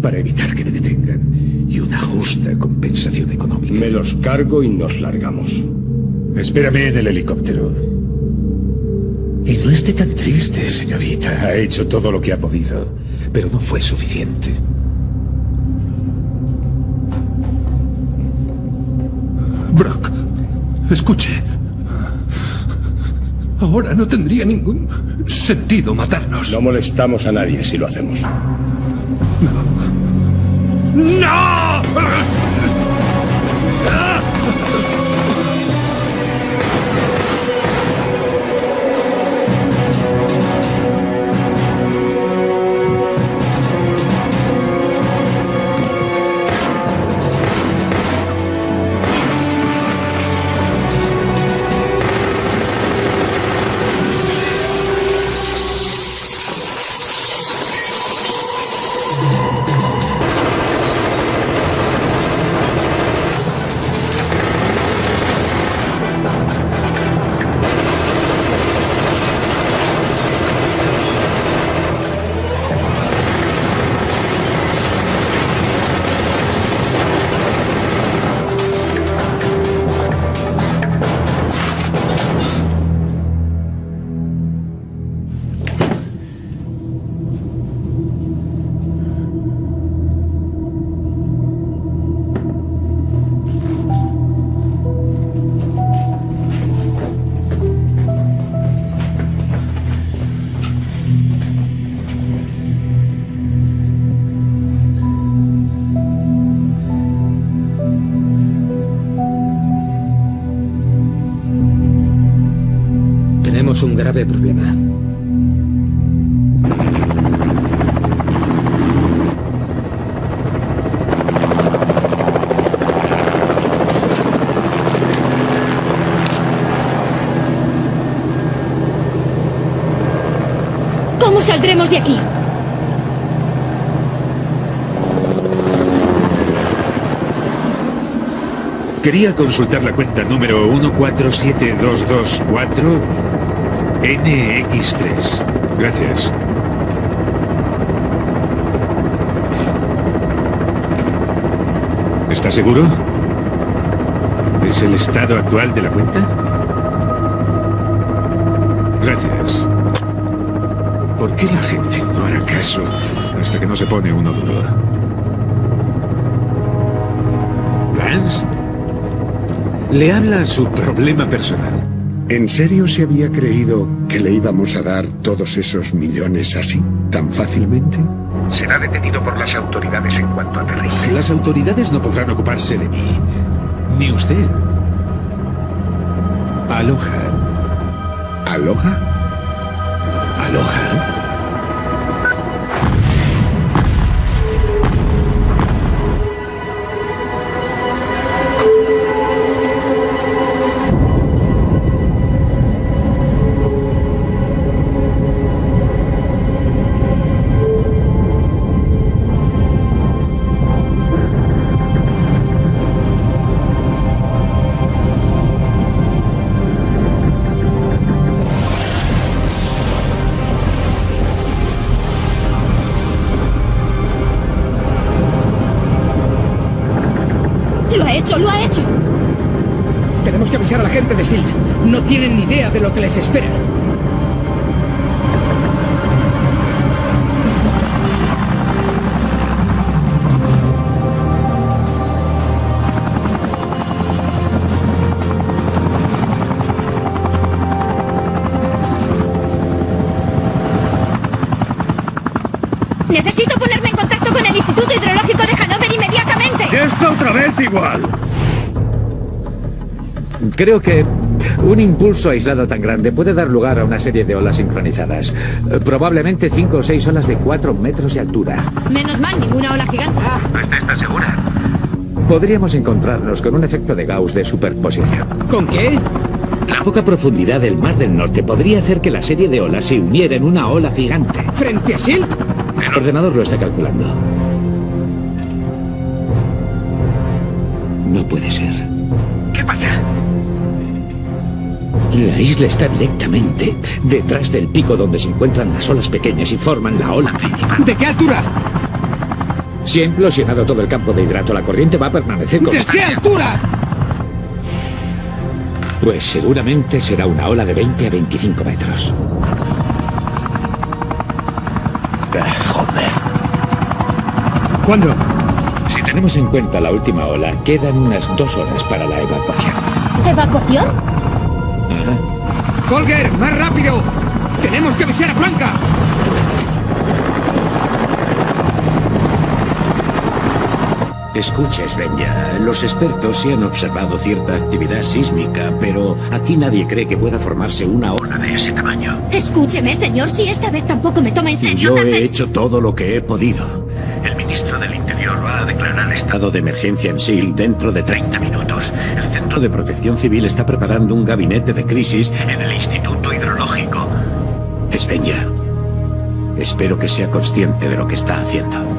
para evitar que me detengan. Y una justa compensación económica. Me los cargo y nos largamos. Espérame en el helicóptero. Y no esté tan triste, señorita. Ha hecho todo lo que ha podido, pero no fue suficiente. Escuche. Ahora no tendría ningún sentido matarnos. No molestamos a nadie si lo hacemos. ¡No! Tenemos ¿Cómo saldremos de aquí? Quería consultar la cuenta número 147224 NX3. Gracias. ¿Está seguro? ¿Es el estado actual de la cuenta? Gracias. ¿Por qué la gente no hará caso hasta que no se pone uno duro? ¿Plans? Le habla su problema personal. ¿En serio se había creído que le íbamos a dar todos esos millones así, tan fácilmente? será detenido por las autoridades en cuanto aterrice. Las autoridades no podrán ocuparse de mí. Ni usted. Aloha. ¿Aloha? Aloha. De lo que les espera. Necesito ponerme en contacto con el Instituto Hidrológico de Hanover inmediatamente. ¡Esta otra vez igual! Creo que un impulso aislado tan grande puede dar lugar a una serie de olas sincronizadas. Eh, Probablemente cinco o seis olas de cuatro metros de altura. Menos mal, ninguna ola gigante. ¿Usted está segura? Podríamos encontrarnos con un efecto de Gauss de superposición. ¿Con qué? La poca profundidad del Mar del Norte podría hacer que la serie de olas se uniera en una ola gigante. ¿Frente a SILT? El ordenador lo está calculando. No puede ser. La isla está directamente detrás del pico donde se encuentran las olas pequeñas y forman la ola principal. ¿De qué altura? Si ha implosionado todo el campo de hidrato, la corriente va a permanecer con... ¿De qué altura? Pues seguramente será una ola de 20 a 25 metros. joder. ¿Cuándo? Si tenemos en cuenta la última ola, quedan unas dos horas para la evacuación. ¿Evacuación? Ajá. ¡Holger, más rápido! ¡Tenemos que avisar a Franca! Escucha, Svenja, los expertos sí han observado cierta actividad sísmica, pero aquí nadie cree que pueda formarse una ola de ese tamaño. Escúcheme, señor, si esta vez tampoco me toma en serio. Yo he hecho todo lo que he podido. Estado de emergencia en SIL dentro de 30 minutos. El Centro de Protección Civil está preparando un gabinete de crisis en el Instituto Hidrológico. Svenja, espero que sea consciente de lo que está haciendo.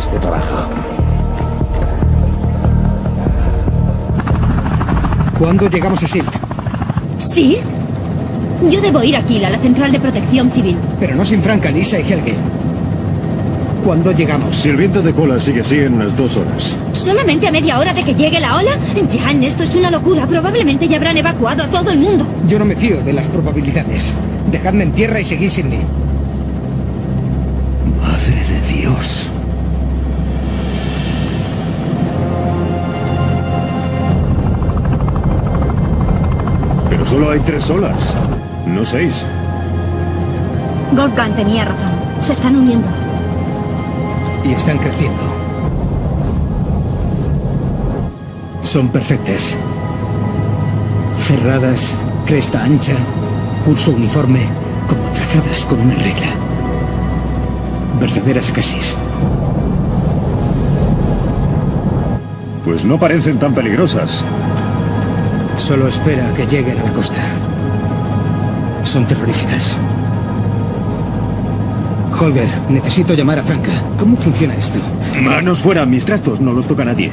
De trabajo. ¿Cuándo llegamos a SILT? ¿Sí? Yo debo ir aquí, a la central de protección civil. Pero no sin Franca, Lisa y Helge. ¿Cuándo llegamos? Si el viento de cola sigue así en unas dos horas. ¿Solamente a media hora de que llegue la ola? Jan, esto es una locura. Probablemente ya habrán evacuado a todo el mundo. Yo no me fío de las probabilidades. Dejadme en tierra y seguid sin mí. Solo hay tres olas, no seis. Wolfgang tenía razón. Se están uniendo. Y están creciendo. Son perfectas. Cerradas, cresta ancha, curso uniforme, como trazadas con una regla. Verdaderas casis. Pues no parecen tan peligrosas. Solo espera a que lleguen a la costa. Son terroríficas. Holger, necesito llamar a Franca. ¿Cómo funciona esto? Manos fuera, mis trastos no los toca nadie.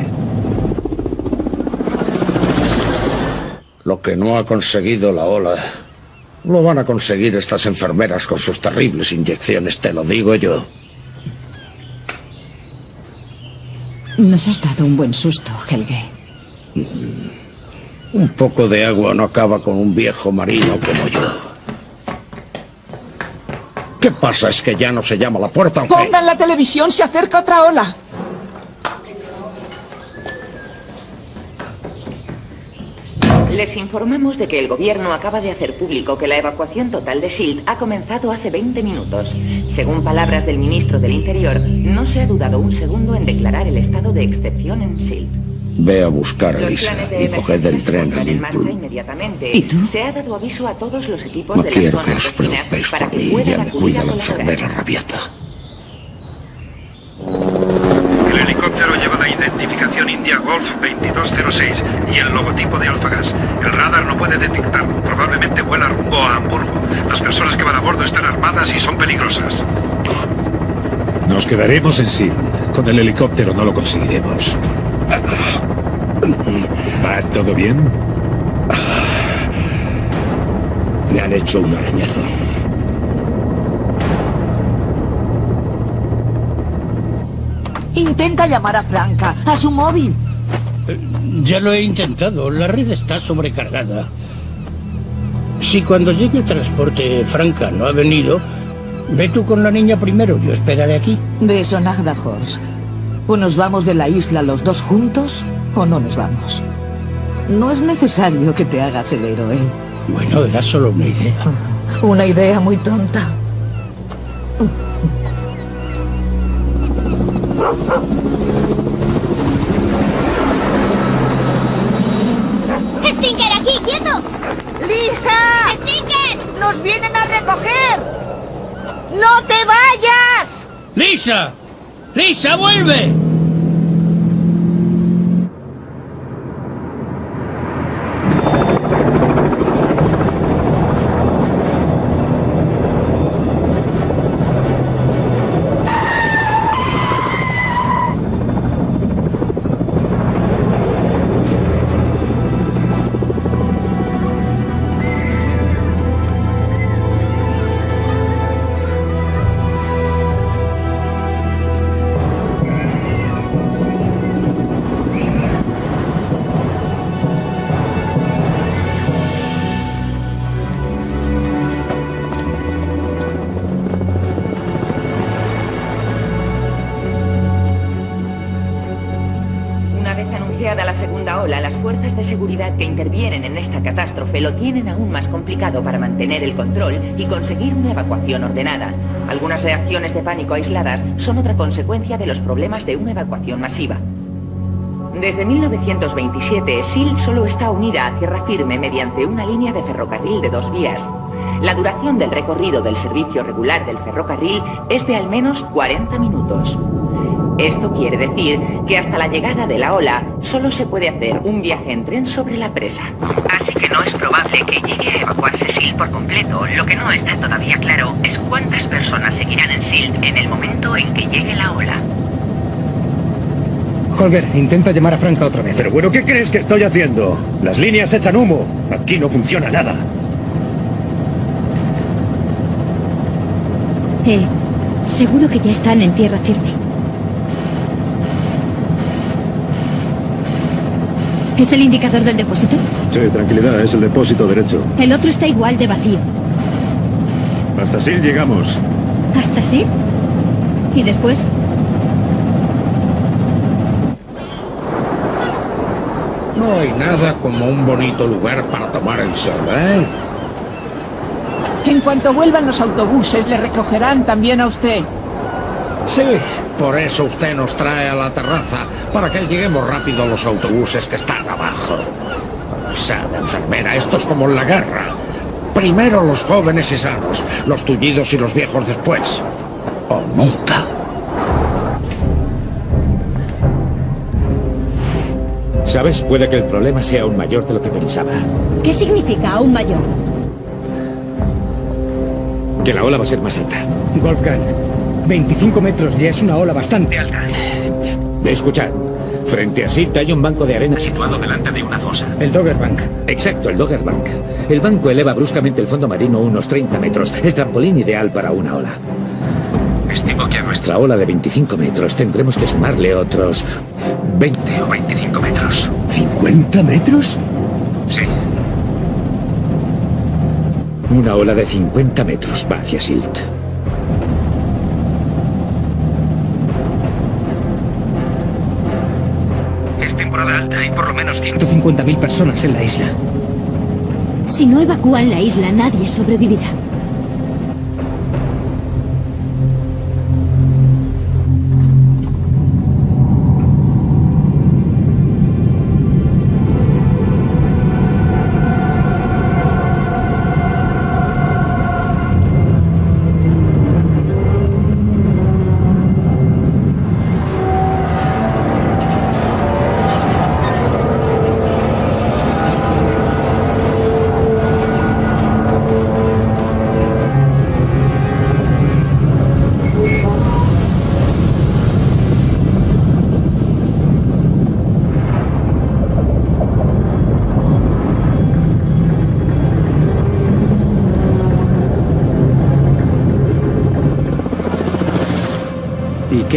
Lo que no ha conseguido la ola, lo van a conseguir estas enfermeras con sus terribles inyecciones, te lo digo yo. Nos has dado un buen susto, Helge. Mm. Un poco de agua no acaba con un viejo marino como yo. ¿Qué pasa? Es que ya no se llama la puerta, aunque... Pongan la televisión, se acerca otra ola. Les informamos de que el gobierno acaba de hacer público que la evacuación total de SILT ha comenzado hace 20 minutos. Según palabras del ministro del Interior, no se ha dudado un segundo en declarar el estado de excepción en SILT. Ve a buscar a Lisa y coged el tren a Liverpool. ¿Y tú? Se ha dado aviso a todos los equipos No de quiero que os preocupéis para por que mí, puedan ya me cuida la enfermera rabiata. El helicóptero lleva la identificación India Golf 2206 y el logotipo de Alfagas. El radar no puede detectarlo. Probablemente vuela rumbo a Hamburgo. Las personas que van a bordo están armadas y son peligrosas. Nos quedaremos en sí. Con el helicóptero no lo conseguiremos. ¿Va todo bien? Me han hecho un arañazo. Intenta llamar a Franca, a su móvil. Ya lo he intentado, la red está sobrecargada. Si cuando llegue el transporte Franca no ha venido, ve tú con la niña primero, yo esperaré aquí. De eso nada, Horst. O nos vamos de la isla los dos juntos, o no nos vamos. No es necesario que te hagas el héroe. Bueno, era solo una idea. Una idea muy tonta. ¡Stinker, aquí, quieto! ¡Lisa! ¡Stinker! ¡Nos vienen a recoger! ¡No te vayas! ¡Lisa! ¡Lisa, vuelve! Que intervienen en esta catástrofe lo tienen aún más complicado para mantener el control y conseguir una evacuación ordenada. Algunas reacciones de pánico aisladas son otra consecuencia de los problemas de una evacuación masiva. Desde 1927, SIL solo está unida a tierra firme mediante una línea de ferrocarril de dos vías. La duración del recorrido del servicio regular del ferrocarril es de al menos 40 minutos. Esto quiere decir que hasta la llegada de la ola solo se puede hacer un viaje en tren sobre la presa. Así que no es probable que llegue a evacuarse Silt por completo. Lo que no está todavía claro es cuántas personas seguirán en Silt en el momento en que llegue la ola. Holger, intenta llamar a Franca otra vez. Pero bueno, ¿qué crees que estoy haciendo? Las líneas echan humo. Aquí no funciona nada. Eh, seguro que ya están en tierra firme. ¿Es el indicador del depósito? Sí, tranquilidad, es el depósito derecho. El otro está igual de vacío. Hasta Sil llegamos. ¿Hasta sí? ¿Y después? No hay nada como un bonito lugar para tomar el sol, ¿eh? En cuanto vuelvan los autobuses, le recogerán también a usted. Sí, por eso usted nos trae a la terraza, para que lleguemos rápido a los autobuses que están abajo. Sabe, enfermera, esto es como en la guerra. Primero los jóvenes y sanos, los tullidos y los viejos después. O nunca. ¿Sabes? Puede que el problema sea aún mayor de lo que pensaba. ¿Qué significa aún mayor? Que la ola va a ser más alta. Wolfgang, 25 metros ya es una ola bastante alta. Escuchad, Frente a Silt hay un banco de arena Situado delante de una fosa. El Dogger Bank. Exacto, el Dogger Bank. El banco eleva bruscamente el fondo marino unos 30 metros, el trampolín ideal para una ola. Estimo que a nuestra Nuestra ola de 25 metros tendremos que sumarle otros 20 o 25 metros. ¿50 metros? Sí. Una ola de 50 metros va hacia Silt. Temporada alta y por lo menos 100. 150.000 personas en la isla. Si no evacúan la isla, nadie sobrevivirá.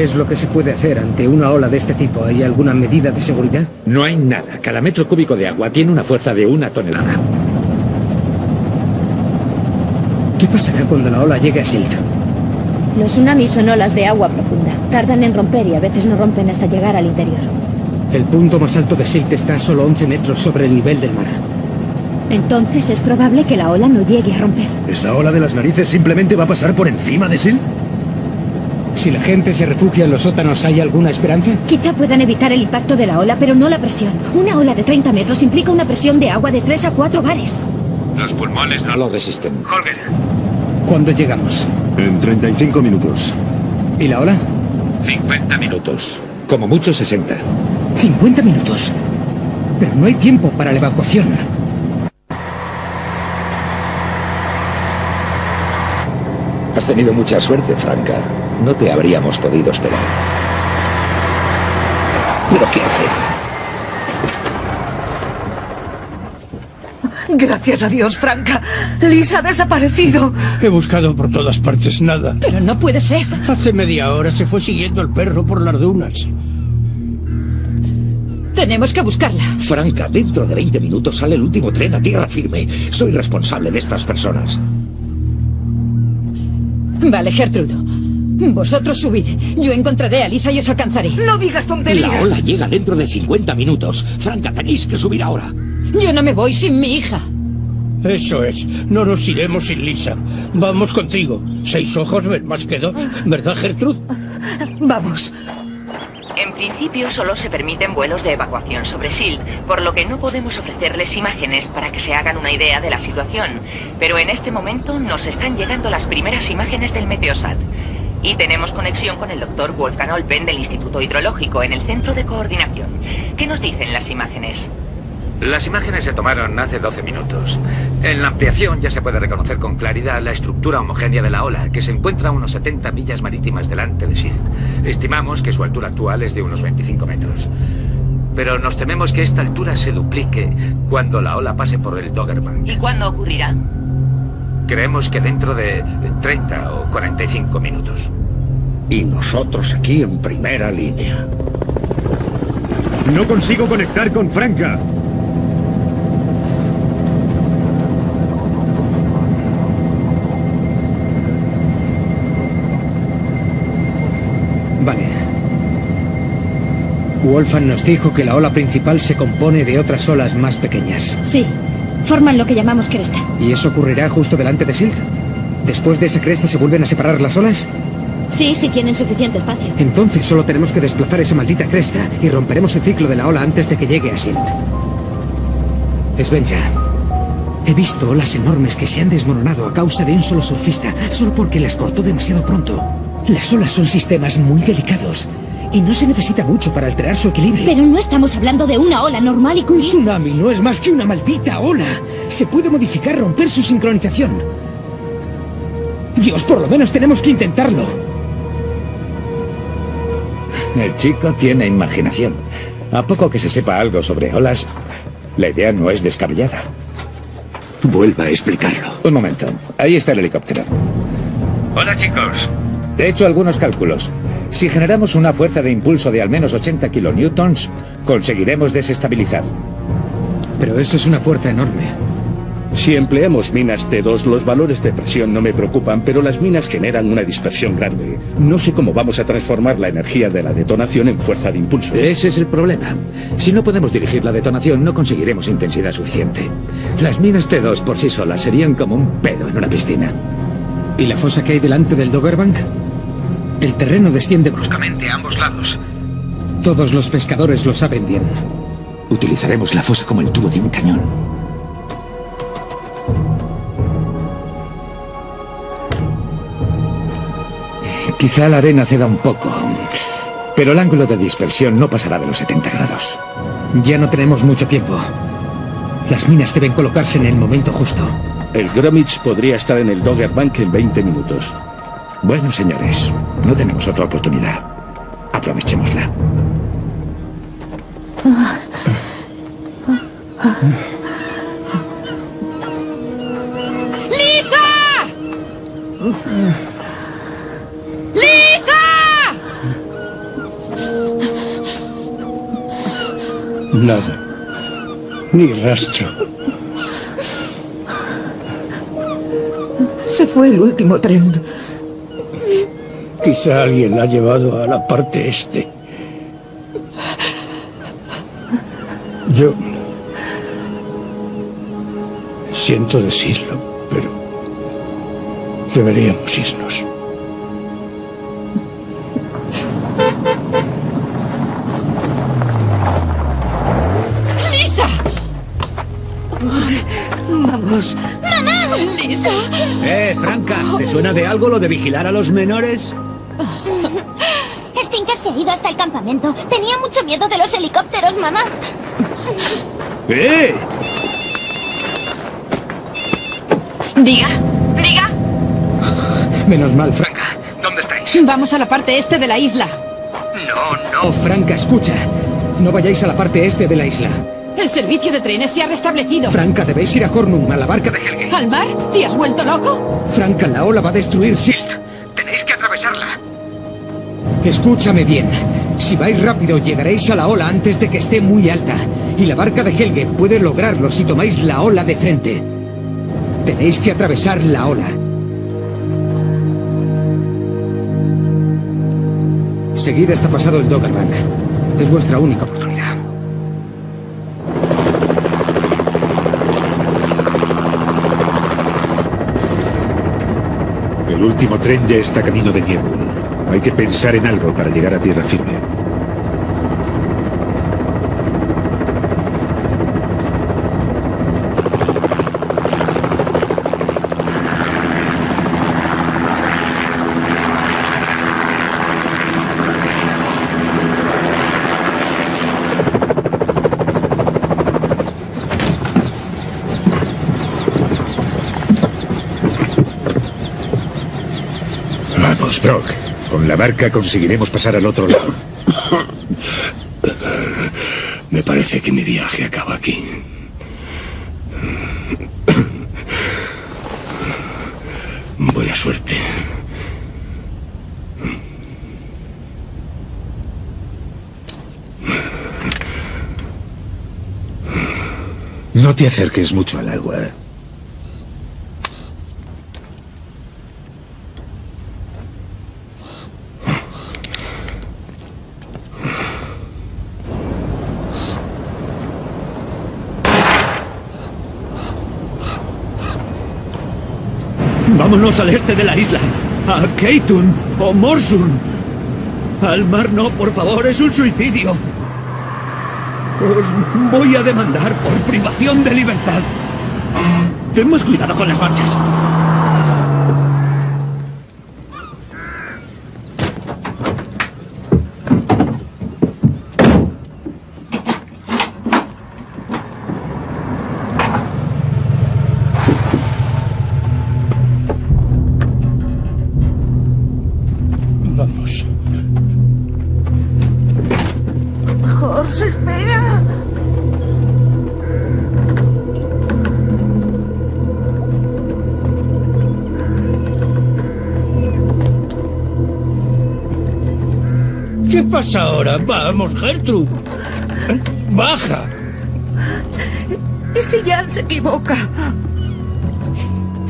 Qué es lo que se puede hacer ante una ola de este tipo? ¿Hay alguna medida de seguridad? No hay nada. Cada metro cúbico de agua tiene una fuerza de una tonelada. ¿Qué pasará cuando la ola llegue a Silt? Los tsunamis son olas de agua profunda. Tardan en romper y a veces no rompen hasta llegar al interior. El punto más alto de Silt está a solo 11 metros sobre el nivel del mar. Entonces es probable que la ola no llegue a romper. ¿Esa ola de las narices simplemente va a pasar por encima de Sil? Si la gente se refugia en los sótanos, ¿hay alguna esperanza? Quizá puedan evitar el impacto de la ola, pero no la presión. Una ola de 30 metros implica una presión de agua de 3 a 4 bares. Los pulmones No lo resisten. Holger, ¿Cuándo llegamos? En 35 minutos. ¿Y la ola? 50 minutos. Como mucho 60. 50 minutos. Pero no hay tiempo para la evacuación. Has tenido mucha suerte, Franca. No te habríamos podido esperar. ¿Pero qué hacer? Gracias a Dios, Franca. Lisa ha desaparecido. He buscado por todas partes nada. Pero no puede ser. Hace media hora se fue siguiendo el perro por las dunas. Tenemos que buscarla. Franca, dentro de 20 minutos sale el último tren a tierra firme. Soy responsable de estas personas. Vale, Gertrude. Vosotros subid. Yo encontraré a Lisa y os alcanzaré. No digas tonterías. La ola llega dentro de 50 minutos. Franca, tenéis que subir ahora. Yo no me voy sin mi hija. Eso es. No nos iremos sin Lisa. Vamos contigo. Seis ojos ven más que dos. ¿Verdad, Gertrude? Vamos. Principio solo se permiten vuelos de evacuación sobre SILT, por lo que no podemos ofrecerles imágenes para que se hagan una idea de la situación. Pero en este momento nos están llegando las primeras imágenes del Meteosat. Y tenemos conexión con el doctor Wolfgang Olpen del Instituto Hidrológico en el Centro de Coordinación. ¿Qué nos dicen las imágenes? Las imágenes se tomaron hace 12 minutos. En la ampliación ya se puede reconocer con claridad la estructura homogénea de la ola, que se encuentra a unos 70 millas marítimas delante de Silt. Estimamos que su altura actual es de unos 25 metros. Pero nos tememos que esta altura se duplique cuando la ola pase por el Doggerbank. ¿Y cuándo ocurrirá? Creemos que dentro de 30 o 45 minutos. Y nosotros aquí en primera línea. No consigo conectar con Franca. Vale. Wolfgang nos dijo que la ola principal se compone de otras olas más pequeñas. Sí, forman lo que llamamos cresta. ¿Y eso ocurrirá justo delante de Silt? ¿Después de esa cresta se vuelven a separar las olas? Sí, si tienen suficiente espacio. Entonces solo tenemos que desplazar esa maldita cresta y romperemos el ciclo de la ola antes de que llegue a Silt. Svenja, he visto olas enormes que se han desmoronado a causa de un solo surfista, solo porque las cortó demasiado pronto. Las olas son sistemas muy delicados y no se necesita mucho para alterar su equilibrio. Pero no estamos hablando de una ola normal y con... Un tsunami no es más que una maldita ola. Se puede modificar, romper su sincronización. Dios, por lo menos tenemos que intentarlo. El chico tiene imaginación. A poco que se sepa algo sobre olas, la idea no es descabellada. Vuelva a explicarlo. Un momento. Ahí está el helicóptero. Hola, chicos. He hecho algunos cálculos. Si generamos una fuerza de impulso de al menos 80 kilonewtons, conseguiremos desestabilizar. Pero eso es una fuerza enorme. Si empleamos minas T2, los valores de presión no me preocupan, pero las minas generan una dispersión grande. No sé cómo vamos a transformar la energía de la detonación en fuerza de impulso. Ese es el problema. Si no podemos dirigir la detonación, no conseguiremos intensidad suficiente. Las minas T2 por sí solas serían como un pedo en una piscina. ¿Y la fosa que hay delante del Doggerbank? El terreno desciende bruscamente a ambos lados. Todos los pescadores lo saben bien. Utilizaremos la fosa como el tubo de un cañón. Quizá la arena ceda un poco, pero el ángulo de dispersión no pasará de los 70 grados. Ya no tenemos mucho tiempo. Las minas deben colocarse en el momento justo. El Gromit podría estar en el Doggerbank en 20 minutos. Bueno, señores, no tenemos otra oportunidad. Aprovechémosla. ¡Lisa! ¡Lisa! Nada. Ni rastro. Se fue el último tren. Quizá alguien la ha llevado a la parte este. Yo... Siento decirlo, pero... Deberíamos irnos. ¡Lisa! Vamos. ¡Mamá! ¡Lisa! Eh, Franca, ¿te suena de algo lo de vigilar a los menores? El campamento. Tenía mucho miedo de los helicópteros, mamá. ¡Eh! Diga, diga. Menos mal, Franca. ¿Dónde estáis? Vamos a la parte este de la isla. No, no. Oh, Franca, escucha. No vayáis a la parte este de la isla. El servicio de trenes se ha restablecido. Franca, debéis ir a Hornum, a la barca de Helge. ¿Al mar? ¿Te has vuelto loco? Franca, la ola va a destruir... Sí. Tenéis que atravesarla. Escúchame bien. Si vais rápido, llegaréis a la ola antes de que esté muy alta. Y la barca de Helge puede lograrlo si tomáis la ola de frente. Tenéis que atravesar la ola. Seguid hasta pasado el Doggerbank. Es vuestra única oportunidad. El último tren ya está camino de Niebul. Hay que pensar en algo para llegar a tierra firme. Brock. Con la barca conseguiremos pasar al otro lado. Me parece que mi viaje acaba aquí. Buena suerte. No te acerques mucho al agua. Vámonos al este de la isla. A Keitun o Morsun. Al mar no, por favor, es un suicidio. Os voy a demandar por privación de libertad. Ten más cuidado con las marchas. Vamos. Jorge, espera. ¿Qué pasa ahora? Vamos, Gertrude. Baja. ¿Y si Jan se equivoca?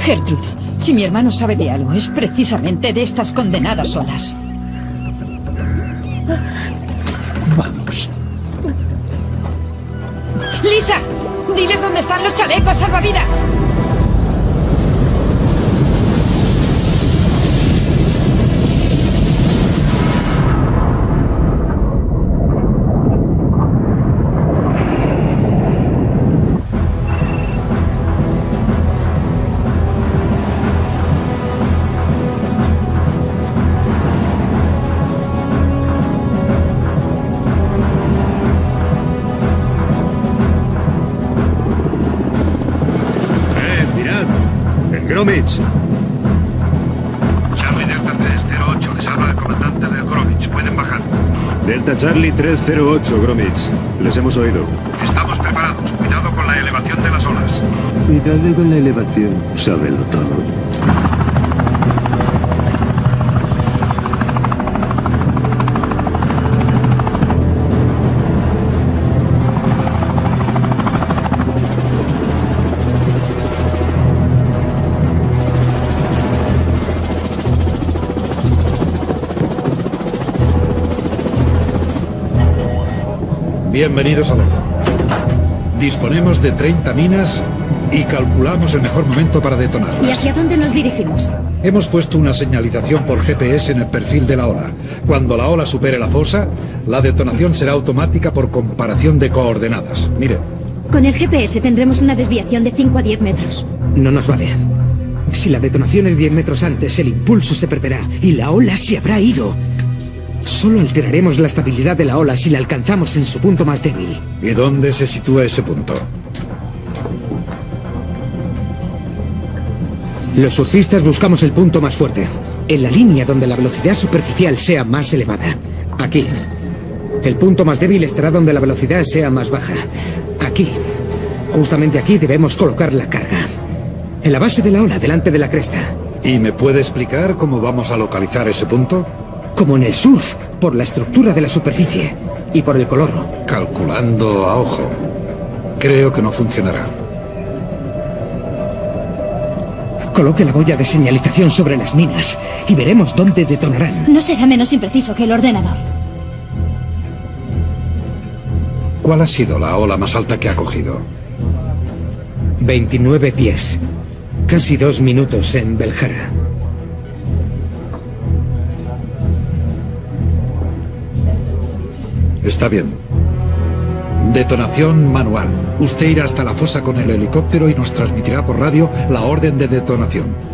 Gertrude, si mi hermano sabe de algo, es precisamente de estas condenadas olas. Vamos. ¡Lisa! ¡Diles dónde están los chalecos salvavidas! Charlie Delta 308, les habla el comandante del Gromich. Pueden bajar. Delta Charlie 308, Gromich. Les hemos oído. Estamos preparados. Cuidado con la elevación de las olas. Cuidado con la elevación. Sábelo todo. Bienvenidos a bordo. Disponemos de 30 minas y calculamos el mejor momento para detonarlas. ¿Y hacia dónde nos dirigimos? Hemos puesto una señalización por GPS en el perfil de la ola. Cuando la ola supere la fosa, la detonación será automática por comparación de coordenadas. Miren, Con el GPS tendremos una desviación de 5 a 10 metros. No nos vale. Si la detonación es 10 metros antes, el impulso se perderá y la ola se habrá ido. Solo alteraremos la estabilidad de la ola si la alcanzamos en su punto más débil. ¿y dónde se sitúa ese punto? Los surfistas buscamos el punto más fuerte, en la línea donde la velocidad superficial sea más elevada. Aquí. El punto más débil estará donde la velocidad sea más baja. Aquí. Justamente aquí debemos colocar la carga. En la base de la ola, delante de la cresta. ¿Y me puede explicar cómo vamos a localizar ese punto? Como en el surf, por la estructura de la superficie y por el color. Calculando a ojo. Creo que no funcionará. Coloque la boya de señalización sobre las minas y veremos dónde detonarán. No será menos impreciso que el ordenador. ¿Cuál ha sido la ola más alta que ha cogido? 29 pies. Casi dos minutos en Beljara. Está bien. Detonación manual. Usted irá hasta la fosa con el helicóptero y nos transmitirá por radio la orden de detonación.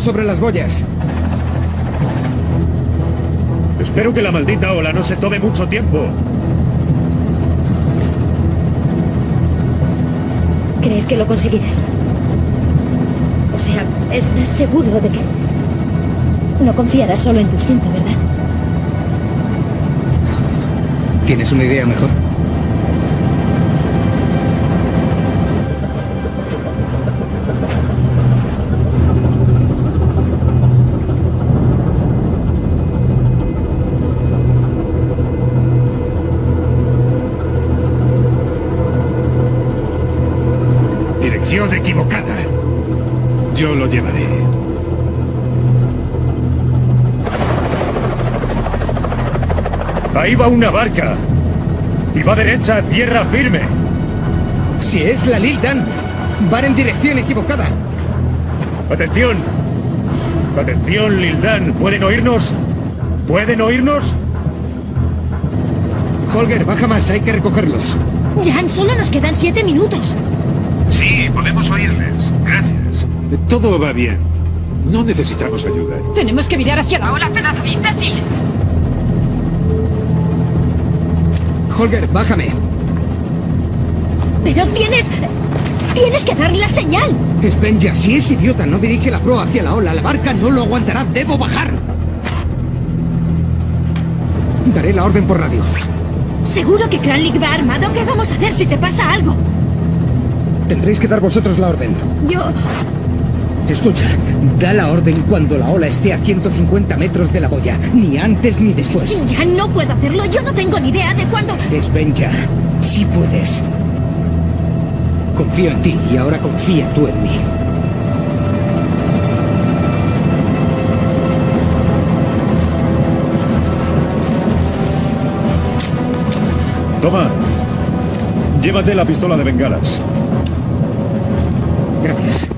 Sobre las boyas. Espero que la maldita ola no se tome mucho tiempo. ¿Crees que lo conseguirás? O sea, ¿estás seguro de que... No confiarás solo en tu instinto, ¿verdad? ¿Tienes una idea mejor? Va una barca. Y va derecha a tierra firme. Si es la Lil Dan, van en dirección equivocada. Atención. Atención, Lildan. ¿Pueden oírnos? ¿Pueden oírnos? Holger, baja más, hay que recogerlos. Jan, solo nos quedan siete minutos. Sí, podemos oírles. Gracias. Todo va bien. No necesitamos ayuda. Tenemos que mirar hacia la ola. Pedazo de imbécil. Holger, bájame. Pero tienes... Tienes que darle la señal. Spenja, si es idiota no dirige la proa hacia la ola, la barca no lo aguantará. Debo bajar. Daré la orden por radio. ¿Seguro que Kranlik va armado? ¿Qué vamos a hacer si te pasa algo? Tendréis que dar vosotros la orden. Yo... Escucha, da la orden cuando la ola esté a 150 metros de la boya. Ni antes ni después. Ya no puedo hacerlo. Yo no tengo ni idea de cuándo... Desvenja. Sí puedes. Confío en ti y ahora confía tú en mí. Toma. Llévate la pistola de bengalas. Gracias.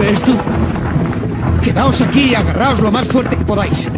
¿Te sirve esto? Quedaos aquí y agarraos lo más fuerte que podáis.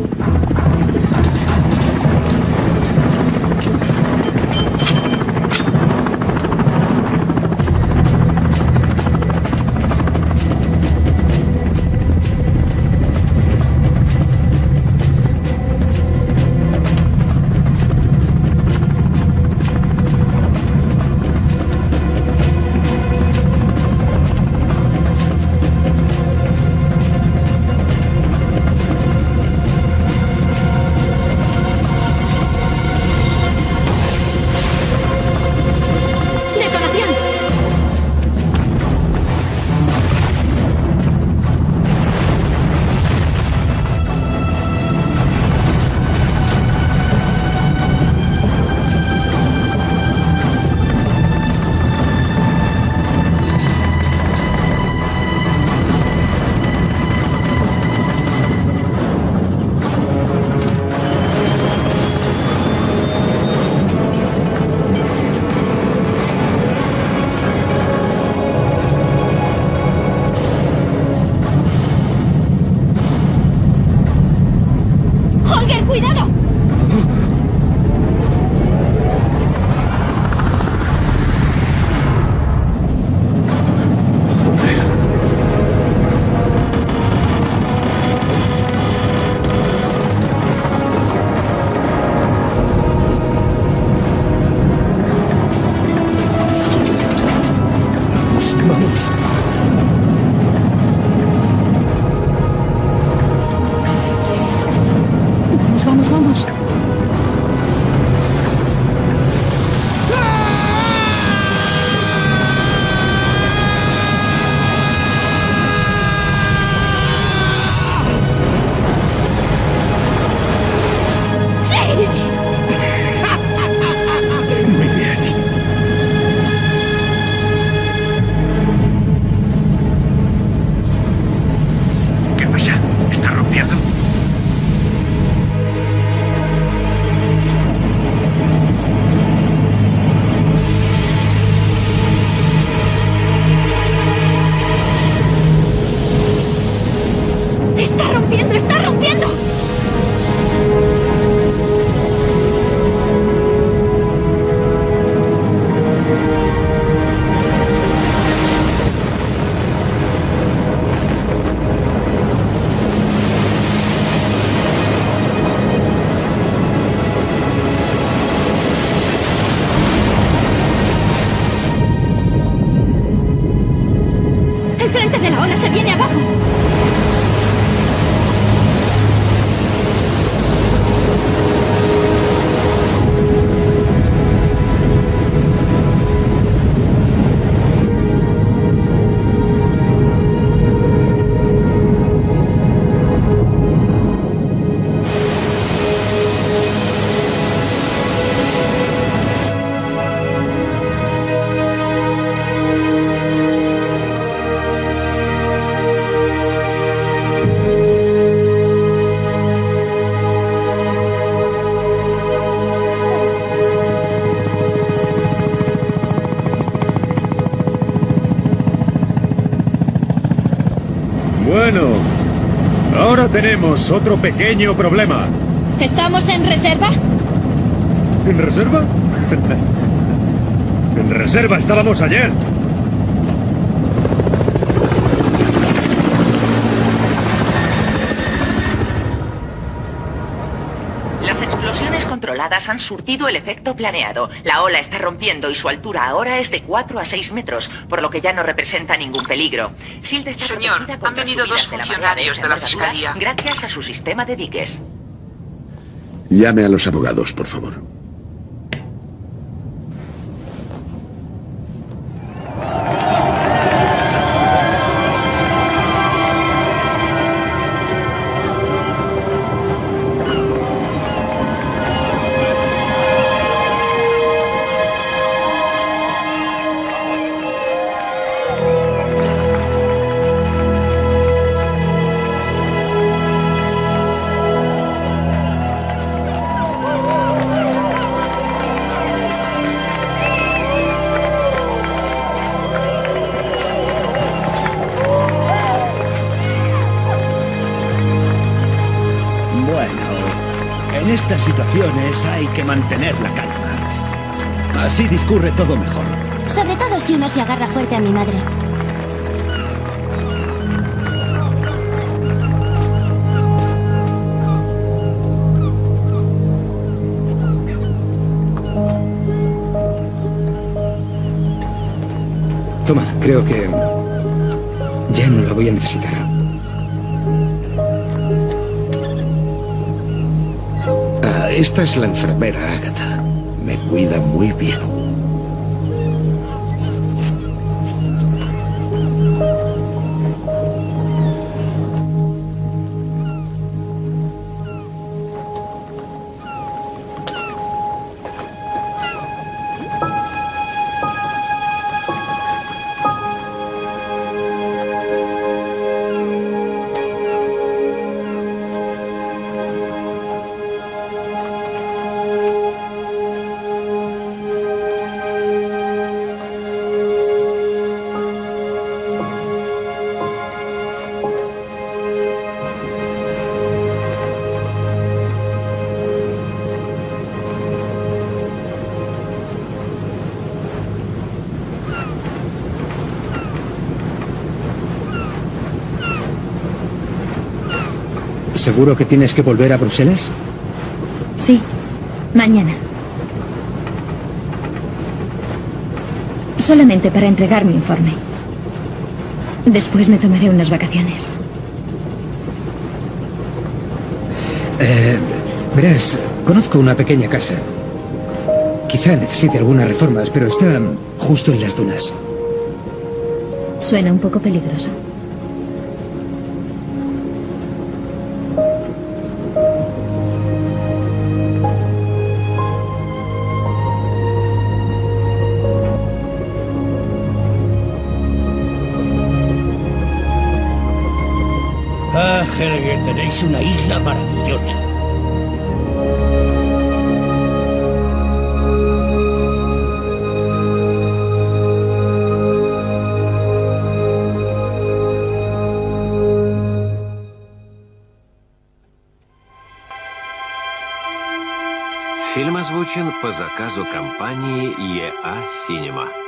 Tenemos otro pequeño problema. ¿Estamos en reserva? ¿En reserva? *laughs* en reserva estábamos ayer. Han surtido el efecto planeado. La ola está rompiendo y su altura ahora es de 4 a 6 metros, por lo que ya no representa ningún peligro. Silt está Señor, protegida han venido dos de la funcionarios de la Fiscalía. Gracias a su sistema de diques. Llame a los abogados, por favor. Que mantener la calma. Así discurre todo mejor. Sobre todo si uno se agarra fuerte a mi madre. Toma, creo que ya no la voy a necesitar. Esta es la enfermera, Agatha. Me cuida muy bien. ¿Seguro que tienes que volver a Bruselas? Sí, mañana. Solamente para entregar mi informe. Después me tomaré unas vacaciones. Eh, verás, conozco una pequeña casa. Quizá necesite algunas reformas, pero está justo en las dunas. Suena un poco peligroso. Tenéis una isla maravillosa. Фильм озвучен по заказу компании ЕА «Синема».